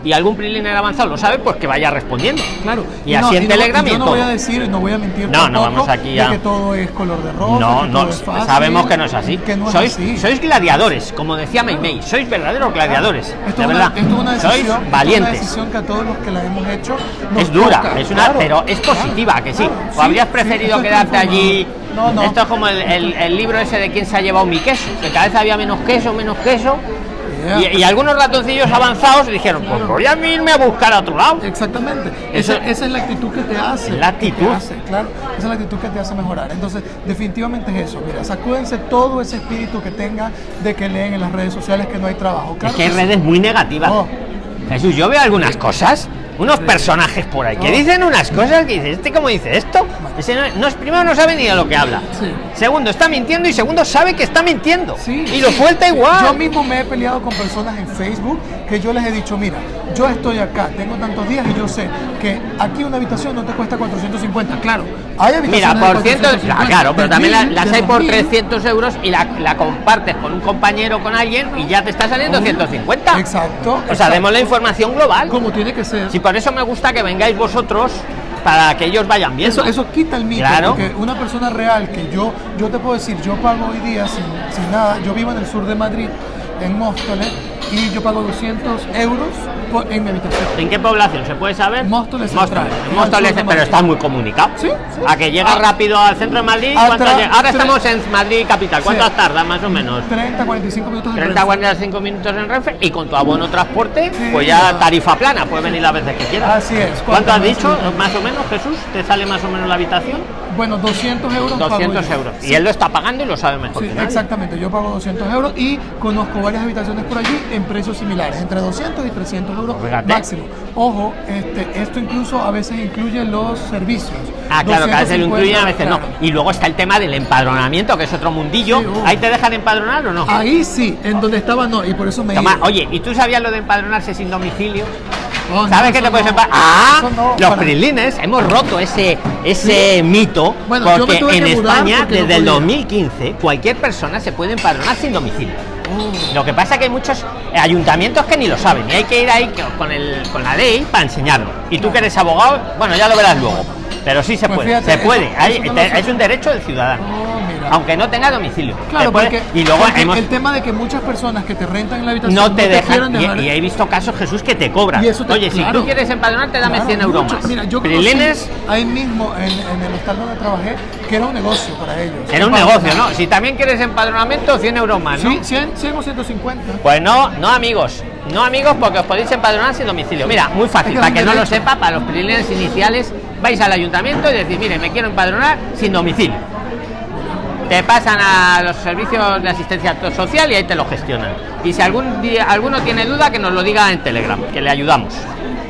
y algún Priliner avanzado lo sabe, pues que vaya respondiendo. Claro. Y así en no- Telegram y y yo no todo. voy a decir, no voy a mentir No, no vamos aquí a- que todo es color de rosa, No, que no, todo es fácil, sabemos que no es así. que no es sois, así. sois gladiadores, como decía Meimei, sois verdaderos gladiadores. Esto de es una, verdad. esto es una decisión, sois esto es una valientes. decisión que a todos los que la hemos hecho Es dura, toca, es una, claro, pero es claro, positiva, que sí. claro, ¿O habrías preferido quedarte allí? No, no. Esto es como el, el- el libro ese de quién se ha llevado mi queso, que cada vez había menos queso, menos queso. Y, y algunos ratoncillos avanzados dijeron, pues voy a irme a buscar a otro lado. Exactamente. Eso- esa, esa es la actitud que te hace. Es la actitud. hace, claro. Esa es la actitud que te hace mejorar. Entonces, definitivamente es eso. Mira, sacúdense todo ese espíritu que tenga de que leen en las redes sociales que no hay trabajo. Es Claro que hay redes muy negativas. Oh. Jesús, yo veo algunas cosas, unos personajes por ahí que dicen unas cosas que dices, ¿este cómo dice esto? Ese no, no es- primero no sabe ni de lo que habla. Sí. Segundo, está mintiendo y segundo, sabe que está mintiendo. Sí, y lo suelta igual. Yo mismo me he peleado con personas en Facebook que yo les he dicho, mira, yo estoy acá, tengo tantos días y yo sé que aquí una habitación no te cuesta 450. Claro, hay habitaciones Mira, por ciento, 450, claro, pero también mil, las hay por 2000. 300 euros y la, la compartes con un compañero, con alguien y ya te está saliendo 150. Exacto. O sea, exacto. demos la información global. Como tiene que ser. Por eso me gusta que vengáis vosotros para que ellos vayan viendo. Eso, eso quita el mito, Claro. porque una persona real que yo, yo te puedo decir, yo pago hoy día sin, sin nada, yo vivo en el sur de Madrid, en Móstoles, y yo pago 200 euros por- en mi habitación. ¿En qué población se puede saber? Móstoles Central, en Móstoles, pero está muy comunicado. Sí, sí. A que llega Ah. rápido al centro de Madrid. Ah. Ahora estamos en Madrid capital. ¿Cuántas Sí. tarda más o menos? 30, 45 minutos en 30 Renfe. 45 minutos en Renfe y con tu abono transporte, Sí, pues ya tarifa plana, puedes venir las veces que quieras. Así es. ¿Cuánto has dicho? Más o menos, Jesús, ¿te sale más o menos la habitación? Bueno, 200 euros. pago 200 yo. euros. Sí. Y él lo está pagando y lo sabe mejor. Sí, exactamente, yo pago 200 euros y conozco varias habitaciones por allí en precios similares, entre 200 y 300 euros Fíjate. máximo. Ojo, este, esto incluso a veces incluye los servicios. Ah, claro, que a veces lo 250, incluyen, a veces no. Y luego está el tema del empadronamiento, que es otro mundillo. Sí, uh. ¿Ahí te dejan empadronar o no? Ahí sí, en donde estaba no, y por eso me Toma, oye, ¿y tú sabías lo de empadronarse sin domicilio? Oh, no, ¿Sabes que eso te puedes no, empadronar? ¡Ah! no, los para- prilines, hemos roto ese, ese mito. Bueno, porque en que España, porque no desde el podía. 2015, cualquier persona se puede empadronar sin domicilio. Oh. Lo que pasa es que hay muchos ayuntamientos que ni lo saben y hay que ir ahí con, el, con la ley para enseñarlo. Y tú que eres abogado, bueno, ya lo verás luego. Pero sí se Pues puede, fíjate, se puede. eso- Hay- eso no es un derecho del ciudadano. Oh. Aunque no tenga domicilio. Claro, puede- porque, y luego porque hemos, el tema de que muchas personas que te rentan en la habitación no te dejan. quieren Y, dejar- y he visto casos, Jesús, que te cobran. Te- Oye, si tú quieres empadronarte, dame Claro, 100 euros mucho. más. Mira, yo Prilines ahí mismo en, en el hostal donde trabajé que era un negocio para ellos. era un negocio, ¿no? Si también quieres empadronamiento, 100 euros más, ¿no? Sí, 100, 100 o 150. Pues no, no amigos, no amigos porque os podéis empadronar sin domicilio. Mira, muy fácil, para que no lo sepa, para los prilines iniciales, vais al ayuntamiento y decís, mire, me quiero empadronar sin domicilio. Te pasan a los servicios de asistencia social y ahí te lo gestionan. Y si algún día alguno tiene duda, que nos lo diga en Telegram, que le ayudamos.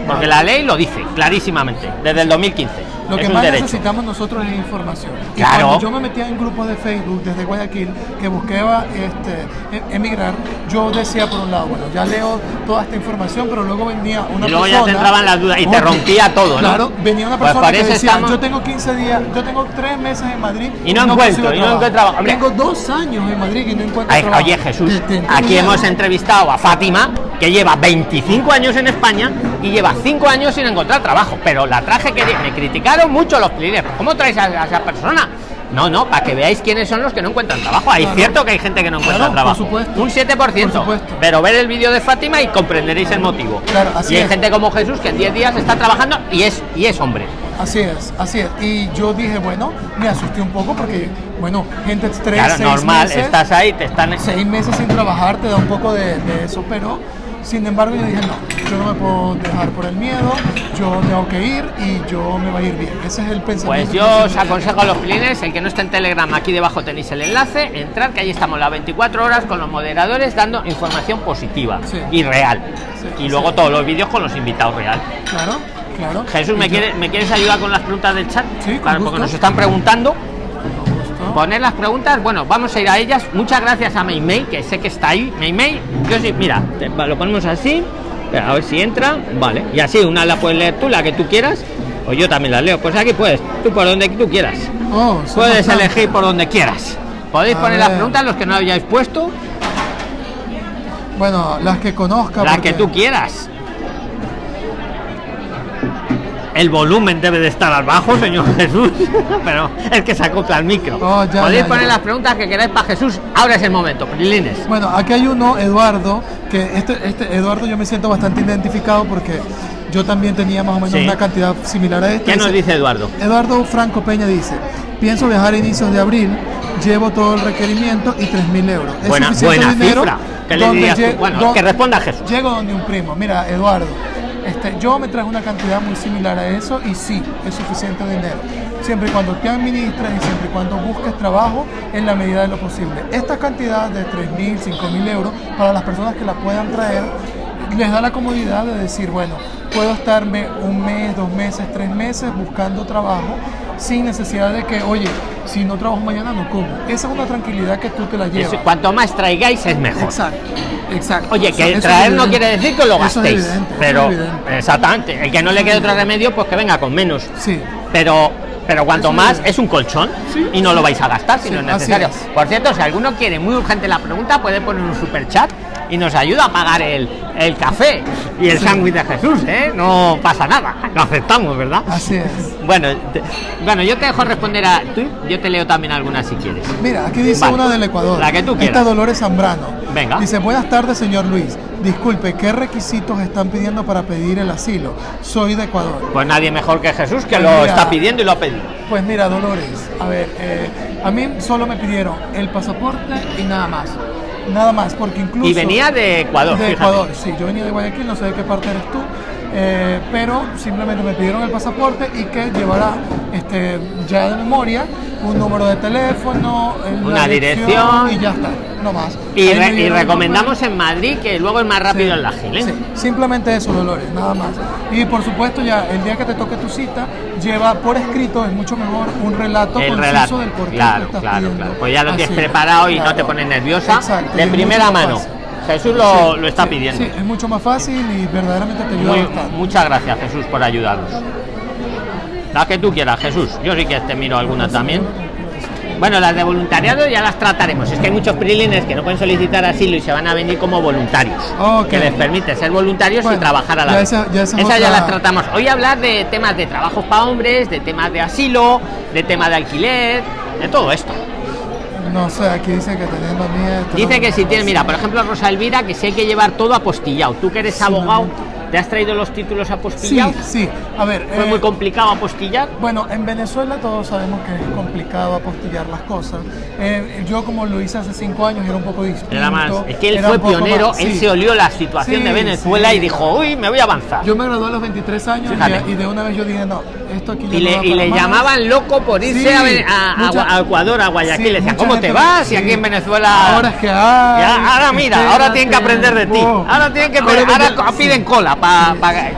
Porque la ley lo dice clarísimamente, desde el 2015. Lo es que más derecho. necesitamos nosotros es información. Y Claro. cuando yo me metía en grupos de Facebook desde Guayaquil que buscaba este, e- emigrar, yo decía por un lado, bueno, ya leo toda esta información, pero luego venía una Y luego ya persona. te entraban las dudas y te rompía todo, ¿no? Claro, venía una Pues persona por que decía, estamos- yo tengo 15 días, yo tengo 3 meses en Madrid Y no encuentro, y no trabajo. encuentro trabajo. Hombre. Tengo dos años en Madrid y no encuentro Ay, trabajo. oye Jesús, Te- te aquí hemos entrevistado a Fátima, que lleva 25 años en España y lleva 5 años sin encontrar trabajo. Pero la traje que me criticaron mucho los pliners. ¿Cómo traes a, a esa persona? No, no, para que veáis quiénes son los que no encuentran trabajo. Es Claro. cierto que hay gente que no encuentra Claro, por trabajo. supuesto. Un 7%. Por. Pero ver el vídeo de Fátima y comprenderéis el motivo. Claro, así y hay es. gente como Jesús que en 10 días está trabajando y es, y es hombre. Así es, así es. Y yo dije, bueno, me asusté un poco porque, bueno, gente tres, Claro, seis normal, meses, estás ahí, te están... seis meses sin trabajar te da un poco de, de eso, pero Sin embargo, yo dije, no, yo no me puedo dejar por el miedo, yo tengo que ir y yo me va a ir bien. Ese es el pensamiento. Pues yo os aconsejo a los clientes, el que no está en Telegram, aquí debajo tenéis el enlace, entrar, que ahí estamos las 24 horas con los moderadores dando información positiva Sí. y real. Sí, y luego todos los vídeos con los invitados real. Claro, claro. Jesús, ¿me, Y yo- quiere- ¿me quieres ayudar con las preguntas del chat? Sí, Claro, porque nos están preguntando. Poner las preguntas, bueno, vamos a ir a ellas. Muchas gracias a Meimei, que sé que está ahí. Meimei, yo sí, mira, te- lo ponemos así. Espera, a ver si entra. Vale, y así, una la puedes leer tú, la que tú quieras. O yo también la leo. Pues aquí puedes, tú por donde tú quieras. Oh, Puedes elegir por donde quieras. Podéis A poner las preguntas, los que no hayáis puesto, Bueno, las que conozca. las porque- que tú quieras. El volumen debe de estar al bajo, señor Jesús. Pero es que se acopla el micro. Oh, ya, Podéis ya, poner ya. las preguntas que queráis para Jesús. Ahora es el momento, Prilines. Bueno, aquí hay uno, Eduardo, que este, este Eduardo yo me siento bastante identificado porque yo también tenía más o menos Sí. una cantidad similar a esta. ¿Qué nos dice Eduardo? Eduardo Franco Peña dice, pienso viajar a inicios de abril, llevo todo el requerimiento y 3 mil euros. ¿Es Buena, suficiente buena dinero cifra. ¿Qué le dirías tú? Bueno, que responda Jesús. Llego donde un primo. Mira, Eduardo, este, yo me traje una cantidad muy similar a eso y sí, es suficiente dinero. Siempre y cuando te administres y siempre y cuando busques trabajo en la medida de lo posible. Esta cantidad de 3 mil, 5 mil euros para las personas que la puedan traer les da la comodidad de decir, bueno, puedo estarme un mes, dos meses, tres meses buscando trabajo sin necesidad de que, oye, si no trabajo mañana no como. Esa es una tranquilidad que tú te la llevas. Eso, cuanto más traigáis es mejor. Exacto, exacto. Oye, que eso traer no quiere decir que lo es gastéis. evidente, pero es exactamente, el que no le quede otro remedio, pues que venga con menos. Sí. Pero pero cuanto más es. un colchón Sí. y no lo vais a gastar si Sí, no es necesario. es. Por cierto, si alguno quiere muy urgente la pregunta, puede poner un super chat y nos ayuda a pagar el, el café y el Sí. sándwich de Jesús, ¿eh? No pasa nada, lo aceptamos, ¿verdad? Así es. Bueno, te- bueno, yo te dejo responder a tú, yo te leo también algunas si quieres. Mira, aquí dice Vale. una del Ecuador. La que tú quieras. Esta Dolores Zambrano. Venga. Dice, buenas tardes, señor Luis. Disculpe, ¿qué requisitos están pidiendo para pedir el asilo? Soy de Ecuador. Pues nadie mejor que Jesús que Pues lo mira. está pidiendo y lo ha pedido. Pues mira, Dolores, a ver, eh, a mí solo me pidieron el pasaporte y nada más. Nada más, porque incluso... Y venía de Ecuador, De fíjate. Ecuador, sí, yo venía de Guayaquil, no sé de qué parte eres tú, eh, pero simplemente me pidieron el pasaporte y que llevara este, ya de memoria un número de teléfono, el- la Una dirección. y ya está, no más. Y, re- y recomendamos en Madrid que luego es más rápido Sí, en la ¿eh? sí, simplemente eso, Dolores, nada más. Y por supuesto, ya el día que te toque tu cita, lleva por escrito, es mucho mejor, un relato El conciso relato. del por qué Claro, estás claro, claro. Pues ya lo tienes preparado y no te pones nerviosa. Exacto, de primera mano. fácil. Jesús lo, Sí, lo está sí, pidiendo. Sí, es mucho más fácil y verdaderamente te ayuda Muy- bastante. muchas gracias, Jesús, por ayudarnos. La que tú quieras, Jesús. Yo sí que te miro alguna también. Bueno, las de voluntariado ya las trataremos. Es que hay muchos prilines que no pueden solicitar asilo y se van a venir como voluntarios. Ok. Que les permite ser voluntarios y trabajar a la ya vez. esa- ya esa ya las tratamos. Hoy hablar de temas de trabajos para hombres, de temas de asilo, de temas de alquiler, de todo esto. No sé, aquí dice que teniendo nietos. Dice que si tiene, mira, por ejemplo, Rosa Elvira, que sí hay que llevar todo apostillado. Tú que eres Sí, abogado, no. ¿Te has traído los títulos Sí, apostillados? sí. A ver. ¿Fue eh, muy complicado apostillar? Bueno, en Venezuela todos sabemos que es complicado apostillar las cosas. Eh, yo como lo hice hace cinco años era un poco distinto. Era más. Es que él fue pionero, más- él sí. se olió la situación Sí, de Venezuela sí. y dijo, uy, me voy a avanzar. Yo me gradué a los 23 años y, y de una vez yo dije, no, esto aquí y no le, y le llamaban loco por irse Sí, a, a- mucha- a Ecuador, a Guayaquil. Sí, le decían, ¿cómo te vas? Y aquí sí. en Venezuela. Ahora es que hay. Ya, ahora mira, ahora tienen que aprender de ti. Wow. Ahora tienen que Ahora ahora piden cola para.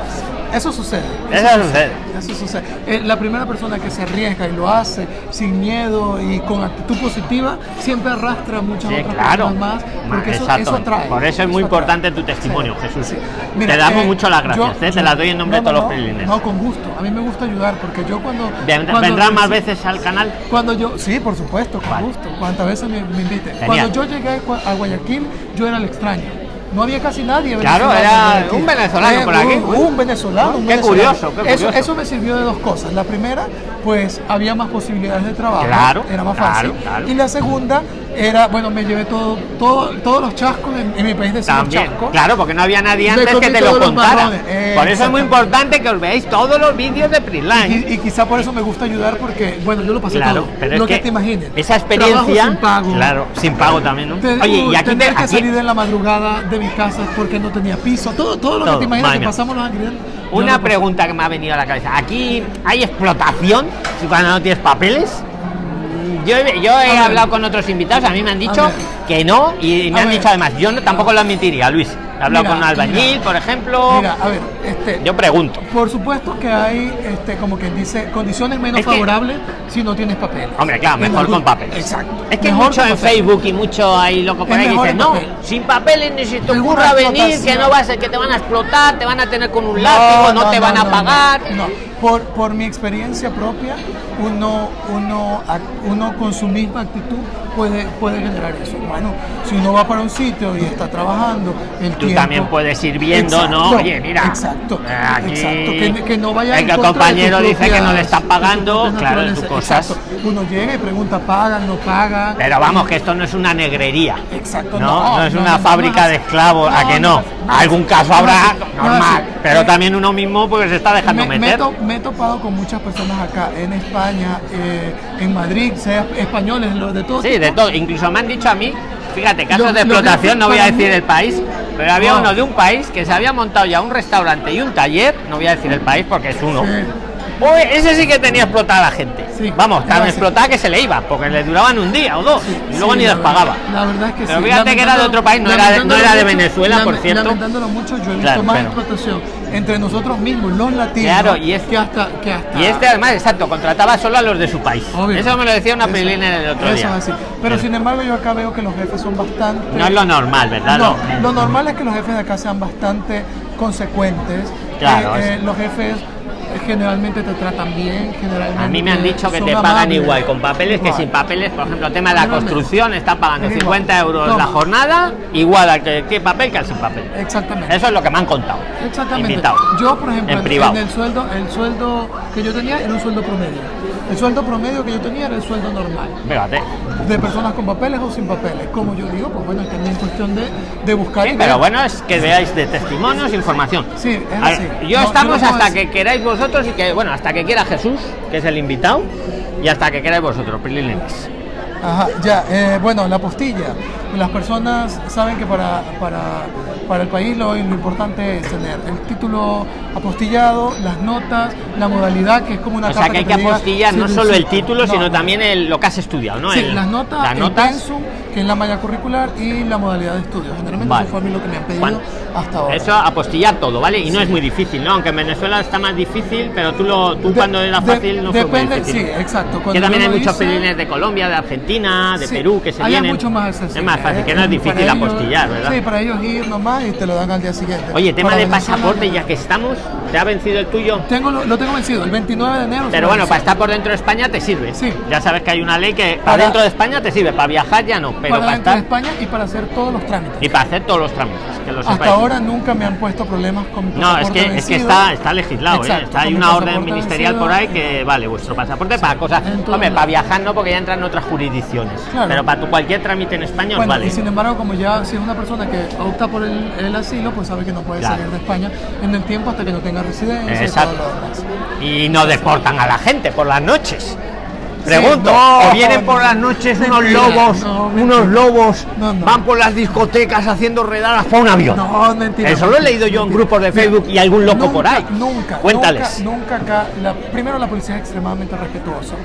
Eso sucede. Eso sucede. Eso sucede. Eh, la primera persona que se arriesga y lo hace sin miedo y con actitud positiva siempre arrastra muchas Sí, otras claro. personas más porque eso, eso atrae. Por eso es muy atrae. importante tu testimonio, Jesús. Sí. Te damos mucho las gracias, yo- ¿eh? te las doy en nombre no, de todos no, los prilines. No, con gusto. A mí me gusta ayudar porque yo cuando. Cuando ¿Vendrás más veces al canal? Cuando yo, sí, por supuesto, con Vale. gusto, cuantas veces me, me invite. Genial. Cuando yo llegué a Guayaquil, yo era el extraño. No había casi nadie. Claro, era un venezolano por aquí. Un, un venezolano. un Qué venezolano. curioso, qué Eso, curioso. eso me sirvió de dos cosas. La primera, pues había más posibilidades de trabajo. Claro, Era más claro, fácil. claro. Y la segunda, era, bueno, me llevé todo, todo todos los chascos en, en mi país de chascos. claro, porque no había nadie antes que te lo contara. eh, Por eso es muy importante que os veáis todos los vídeos de Prisline. Y, y quizá por eso me gusta ayudar porque, bueno, yo lo pasé Claro, todo. pero es lo que, que te imagines. esa experiencia, sin pago. claro, sin pago también, ¿no? Te- Oye, y aquí, tener te- que aquí- salir en la madrugada de mi casa porque no tenía piso, todo, todo lo Todo, que te imaginas que pasamos los yo una pregunta que me ha venido a la cabeza. Aquí hay explotación si cuando no tienes papeles. Yo he, yo he hablado con otros invitados, a mí me han dicho que no y me han dicho además, yo no, tampoco lo admitiría, Luis. He hablado Mira, con un albañil, mira. por ejemplo. Mira, a ver, este, Yo pregunto. por supuesto que hay, este, como quien dice, condiciones menos Es que- favorables si no tienes papel. Hombre, claro, mejor con papeles. Exacto. Es que hay Mejor mucho en papel. Facebook y mucho ahí loco por Es ahí que dicen, en no, papel. sin papeles ni se te ocurra venir, que no vas a, que te van a explotar, te van a tener con un látigo, no, te van a pagar. No, Por, por mi experiencia propia, uno, uno, uno con su misma actitud puede, puede generar eso. Bueno, si uno va para un sitio y está trabajando, el Tú tiempo- también puedes ir viendo, ¿no? Oye, mira. Exacto, eh, aquí exacto. Que, que no vaya el en compañero dice que no le propias- está de tus pagando, claro, tus cosas. Exacto. Uno llega y pregunta, ¿pagan, no pagan? Pero vamos, que esto no es una negrería. Exacto, No, no, no es no, una no, fábrica de esclavos, ¿a que no? Algún caso habrá no, normal, no, pero eh, también uno mismo pues se está dejando me, me meter. to- me he topado con muchas personas acá en España, eh, en Madrid, sea españoles, de todos. Sí, de todo. Incluso me han dicho a mí, fíjate, casos Lo- de lo explotación, no voy a decir mí- el país, pero había No. uno de un país que se había montado ya un restaurante y un taller, no voy a decir el país porque es uno. Sí. Uy, ese sí que tenía explotada a la gente. Sí, Vamos, tan explotada que se le iba, porque le duraban un día o dos, y luego Sí, ni les pagaba. verdad- La verdad es que Pero fíjate que era de otro país, no era de- no era de mucho- Venezuela, por cierto. Lamentándolo mucho, yo he visto Claro, más pero- explotación entre nosotros mismos, los latinos, Claro, y es- que hasta, que hasta Y este además, exacto, contrataba solo a los de su país. Obvio. Eso me lo decía una pelina el otro eso día. es así. Pero sin embargo, yo acá veo que los jefes son bastante. No es lo normal, ¿verdad? No, Lo- normal es que los jefes de acá sean bastante consecuentes. Claro, Eh, eh, los jefes generalmente te tratan bien, generalmente. A mí me han dicho que te pagan amables. igual con papeles que sin papeles. Por ejemplo, el tema de la construcción, están pagando Es igual. 50 euros Toma. la jornada, igual al que tiene papel que al sin papel. Exactamente. Eso es lo que me han contado. Exactamente. Invitado. Yo, por ejemplo, En en, privado. en el sueldo, el sueldo que yo tenía era un sueldo promedio. El sueldo promedio que yo tenía era el sueldo normal. Fíjate. De personas con papeles o sin papeles. Como yo digo, pues bueno, es también cuestión de, de buscar. Sí, pero bueno, es que veáis de testimonios, información. Sí, es A ver, así. Yo No, estamos yo no puedo hasta decir- que queráis vosotros y que, bueno, hasta que quiera Jesús, que es el invitado, y hasta que queráis vosotros, Prilines. Ajá, ya, eh, bueno, la postilla. Las personas saben que para, para, para el país lo, lo importante es tener el título apostillado, las notas, la modalidad, que es como una O sea carta que hay que diga apostillar no solo el título, no, sino no. también el- lo que has estudiado, ¿no? Sí, El- las notas, las el notas. pensum, que es la malla curricular, y la modalidad de estudio. Generalmente Vale. eso fue a mí lo que me han pedido Bueno, hasta ahora. Eso apostillar todo, ¿vale? Y no es muy difícil, ¿no? Aunque en Venezuela está más difícil, pero tú, lo, tú De- cuando era de- fácil no fue muy depende, difícil. sí, exacto. Que también hay muchos hice- de Colombia, de Argentina, de Sí, Perú que se vienen. mucho más accesible, es más fácil, que no es difícil ellos- apostillar, ¿verdad? Sí, para ellos ir nomás y te lo dan al día siguiente. Oye, tema de pasaporte, ya que estamos, ¿te ha vencido el tuyo? Tengo, lo, lo tengo vencido, el 29 de enero. Pero bueno, para estar por dentro de España te sirve. Sí. Ya sabes que hay una ley que para, Para- dentro de España te sirve, para viajar ya no, pero para para, dentro de estar España y para hacer todos los trámites. y para hacer todos los trámites, que Hasta sepáis. ahora nunca me han puesto problemas con mi No, es que, es que está, está legislado, ¿eh? Está, hay una orden ministerial vencido. por ahí que vale vuestro pasaporte para cosas. Hombre, para viajar no, porque ya entran en otras jurisdicciones. Claro. Pero para tu cualquier trámite en España os Bueno, vale. y sin embargo, como ya si es una persona que opta por el, el asilo, pues sabe que no puede Claro. salir de España en el tiempo hasta que no tenga residencia Exacto. y no deportan a la gente por las noches. Pregunto, no, o vienen por las noches unos lobos, no, unos lobos, No, no. van por las discotecas haciendo redadas para un avión. No, mentira. Eso lo he leído yo en grupos de Facebook y algún loco Nunca, por ahí. Nunca. Cuéntales. Nunca, nunca acá. la- primero, la policía es extremadamente respetuosa.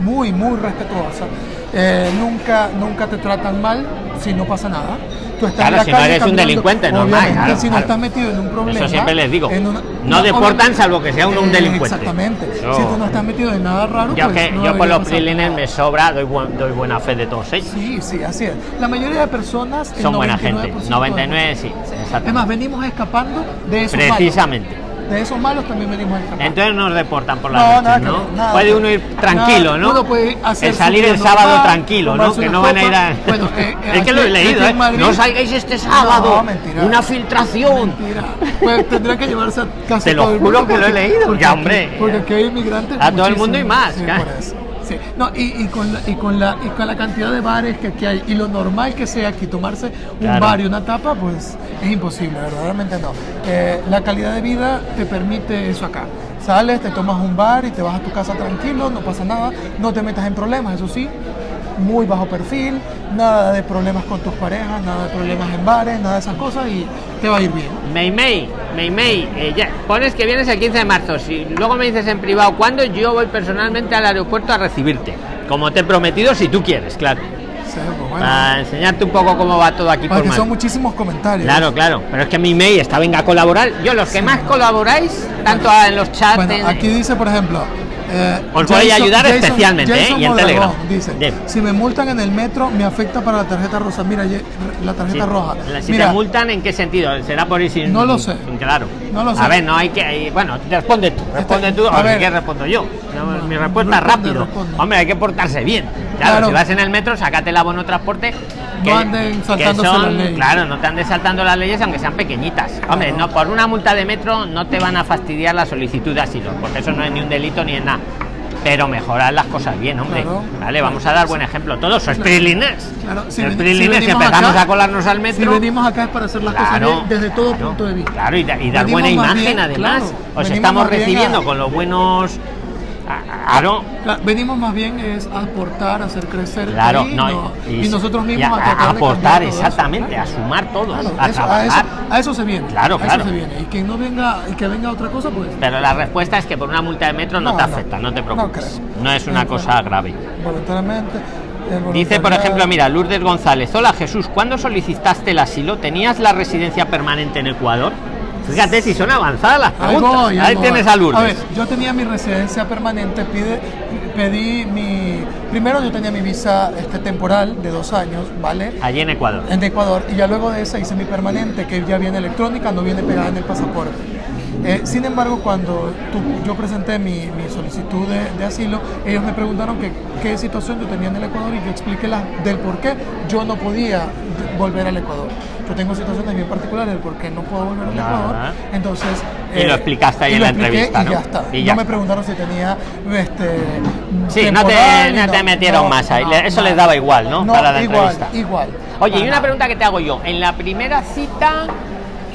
Muy, muy respetuosa. Eh, nunca, nunca te tratan mal si no pasa nada. Tú estás Claro, en la si no calle eres un delincuente, normal, claro, si no claro. estás metido en un problema. Eso siempre les digo. en una- No deportan salvo que sea uno un delincuente. Exactamente. Si tú no estás metido en nada raro, Yo, pues que, no yo por los nada. me sobra, doy, buen- doy buena fe de todos ellos. Sí, sí, así es. La mayoría de personas Son buena 99% gente. de 99, sí, Es más, venimos escapando de esos Precisamente. malos. De esos malos también venimos escapando. Entonces nos deportan por No, nada que ¿no? ver, nada puede uno ir tranquilo, Nada, ¿no? uno puede hacer el salir el sábado normal, tranquilo, ¿no? Que no van a ir a... Bueno, eh, eh, es que lo he leído, ¿eh? Madrid- No salgáis este sábado. No, mentira. Una filtración. Mentira. Pues tendrán que llevarse a casi Te lo todo el juro que lo he leído. porque Ya, hombre. Porque aquí hay inmigrantes. A todo el mundo y más, Sí, claro. por eso. Sí, no, y, y con la, y, con la, y con la cantidad de bares que aquí hay y lo normal que sea aquí tomarse un Claro. bar y una tapa, pues es imposible, verdaderamente no. Eh, la calidad de vida te permite eso acá. Sales, te tomas un bar y te vas a tu casa tranquilo, no pasa nada, no te metas en problemas, eso sí, muy bajo perfil, nada de problemas con tus parejas, nada de problemas en bares, nada de esas cosas y te va a ir bien. Mei Mei, Mei Mei, eh, ya, pones que vienes el 15 de marzo. Si luego me dices en privado cuándo, yo voy personalmente al aeropuerto a recibirte. Como te he prometido, si tú quieres, claro. Sí, pues bueno. Para enseñarte un poco cómo va todo aquí por Porque son muchísimos comentarios. Claro, claro. Pero es que mi mail está, venga a colaborar. Yo, los que más colaboráis, tanto en los chats. Bueno, en- aquí dice, por ejemplo. Eh, Os voy a ayudar especialmente, ¿eh? Y en Telegram. Dice, si me multan en el metro, me afecta para la tarjeta rosa. Mira, la tarjeta Sí. roja. Si Mira, te multan, ¿en qué sentido? ¿Será por ir sin.? No lo sé. Claro. No lo sé. A ver, no hay que. Bueno, responde tú. Responde tú. a ver. quieres, respondo yo. No, Mi respuesta es responde, rápido. responde. Hombre, hay que portarse bien. Claro, Claro. si vas en el metro, sácate el abono transporte. No anden saltándose son- las leyes. Claro, no te andes saltando las leyes, aunque sean pequeñitas. Hombre, no por una multa de metro no te van a fastidiar la solicitud de asilo, porque eso no es ni un delito ni es nada. Pero mejorar las cosas bien, hombre. Claro. Vale, vamos a dar buen ejemplo. Todos sois prilines. Claro, si ven- si venimos empezamos acá- a colarnos al metro. Si venimos acá es para hacer las cosas bien desde todo punto de vista. Claro, y, da- y dar buena imagen bien, además. Os estamos recibiendo a- con los buenos. Claro, Claro, venimos más bien es a aportar, a hacer crecer claro, país, no, ¿no? y, y, nosotros y mismos a, a, a aportar eso, exactamente, a sumar todos, Claro, a eso- a, eso, trabajar. a eso se viene. Claro, a claro. Eso se viene. Y quien no venga, y que venga otra cosa, pues Pero la respuesta es que por una multa de metro no, No, te afecta, no te preocupes. No, es una cosa grave. voluntariamente. el Dice, por ejemplo, mira, Lourdes González. Hola Jesús, ¿cuándo solicitaste el asilo? ¿Tenías la residencia permanente en Ecuador? Fíjate si son avanzadas las Ahí preguntas. voy, Ahí voy. tienes a Lourdes. A ver, yo tenía mi residencia permanente, pide, pedí mi... Primero yo tenía mi visa este, temporal de dos años, ¿vale? Allí en Ecuador. En Ecuador. Y ya luego de esa hice mi permanente, que ya viene electrónica, no viene pegada en el pasaporte. Eh, sin embargo, cuando tú- yo presenté mi, mi solicitud de, de asilo, ellos me preguntaron que, qué situación yo tenía en el Ecuador y yo expliqué la, del por qué yo no podía volver al Ecuador. Yo tengo situaciones bien particulares del por qué no puedo volver al. Ecuador. Entonces... Y lo explicaste ahí y en la entrevista, Y ¿no? ya está. Y no ya me está. preguntaron si tenía... Este, Sí, no te, no te no, metieron no, más ahí. no, Eso no. les daba igual, ¿no? No, Para la igual, entrevista. igual. Oye, y una pregunta que te hago yo. En la primera cita.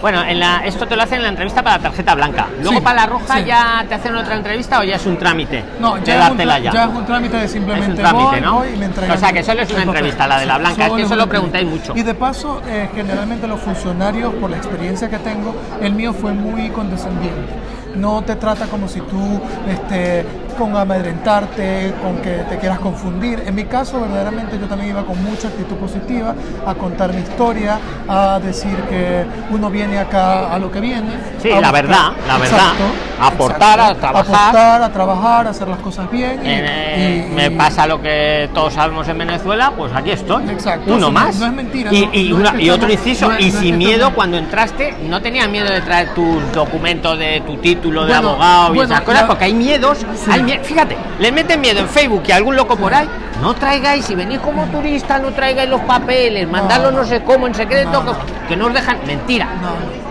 Bueno, en la, esto te lo hacen en la entrevista para la tarjeta blanca. Luego Sí, para la roja sí. ya te hacen otra entrevista o ya es un trámite. No, ya es, un, ya. es un trámite de Es simplemente un trámite, voy, ¿no? voy y me entregan O sea, que solo es una entrevista, la de la blanca, es que Solo eso es lo preguntáis mucho. Y de paso, eh, generalmente los funcionarios, por la experiencia que tengo, el mío fue muy condescendiente. No te trata como si tú, este, con amedrentarte, con que te quieras confundir. En mi caso, verdaderamente, yo también iba con mucha actitud positiva a contar mi historia, a decir que uno viene acá a lo que viene. Sí, a la verdad, la verdad. Exacto, Aportar, a exacto. trabajar. Aportar, a trabajar, a hacer las cosas bien. y- Eh, y- me pasa lo que todos sabemos en Venezuela, pues aquí estoy. Exacto, Uno más. no es mentira, Y, no- y no una- es que y otro inciso, no y no sin miedo estamos- cuando entraste, no tenías miedo de traer tus documentos de tu título de Bueno, abogado y bueno, esas cosas, porque hay miedos. Sí. hay fíjate, le meten miedo en Facebook y algún loco por ahí. No traigáis, si venís como turista, no traigáis los papeles, mandarlos no, sé cómo, en secreto, no. que no os dejan. Mentira.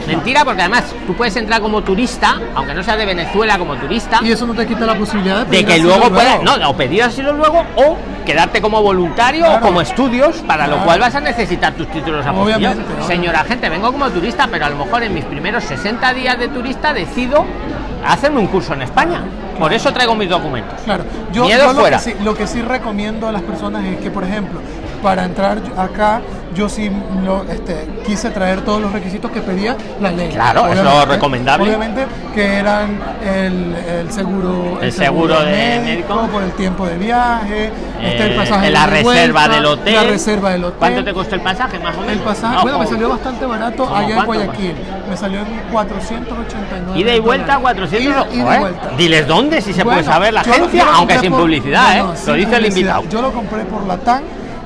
Mentira, porque además tú puedes entrar como turista, aunque no seas de Venezuela como turista Y eso no te quita la posibilidad de, de pedir que asilo luego puedas, no, o pedir asilo luego o quedarte como voluntario o como estudios, para lo cual vas a necesitar tus títulos apostillados. Señora gente, vengo como turista, pero a lo mejor en mis primeros 60 días de turista decido hacerme un curso en España. Por eso traigo mis documentos. Claro, yo, Miedo yo lo, fuera. que sí, lo que sí recomiendo a las personas es que, por ejemplo, para entrar acá, yo sí lo, este, quise traer todos los requisitos que pedía la ley. Claro, es lo recomendable. Obviamente que eran el, el seguro, El seguro de médico. por el tiempo de viaje, este, el Eh, pasaje la de reserva vuelta, del hotel. la reserva del hotel. ¿Cuánto te costó el pasaje más o menos? El pasaje, No, bueno, me salió bastante barato ¿Cómo allá en? Guayaquil. Me salió en 489. Ida y vuelta, dólares. 400 Ida- ida y vuelta. Diles dónde, si se puede saber la agencia, aunque sin por- publicidad, no, no, ¿eh? sin lo dice el invitado. Yo lo compré por la TAN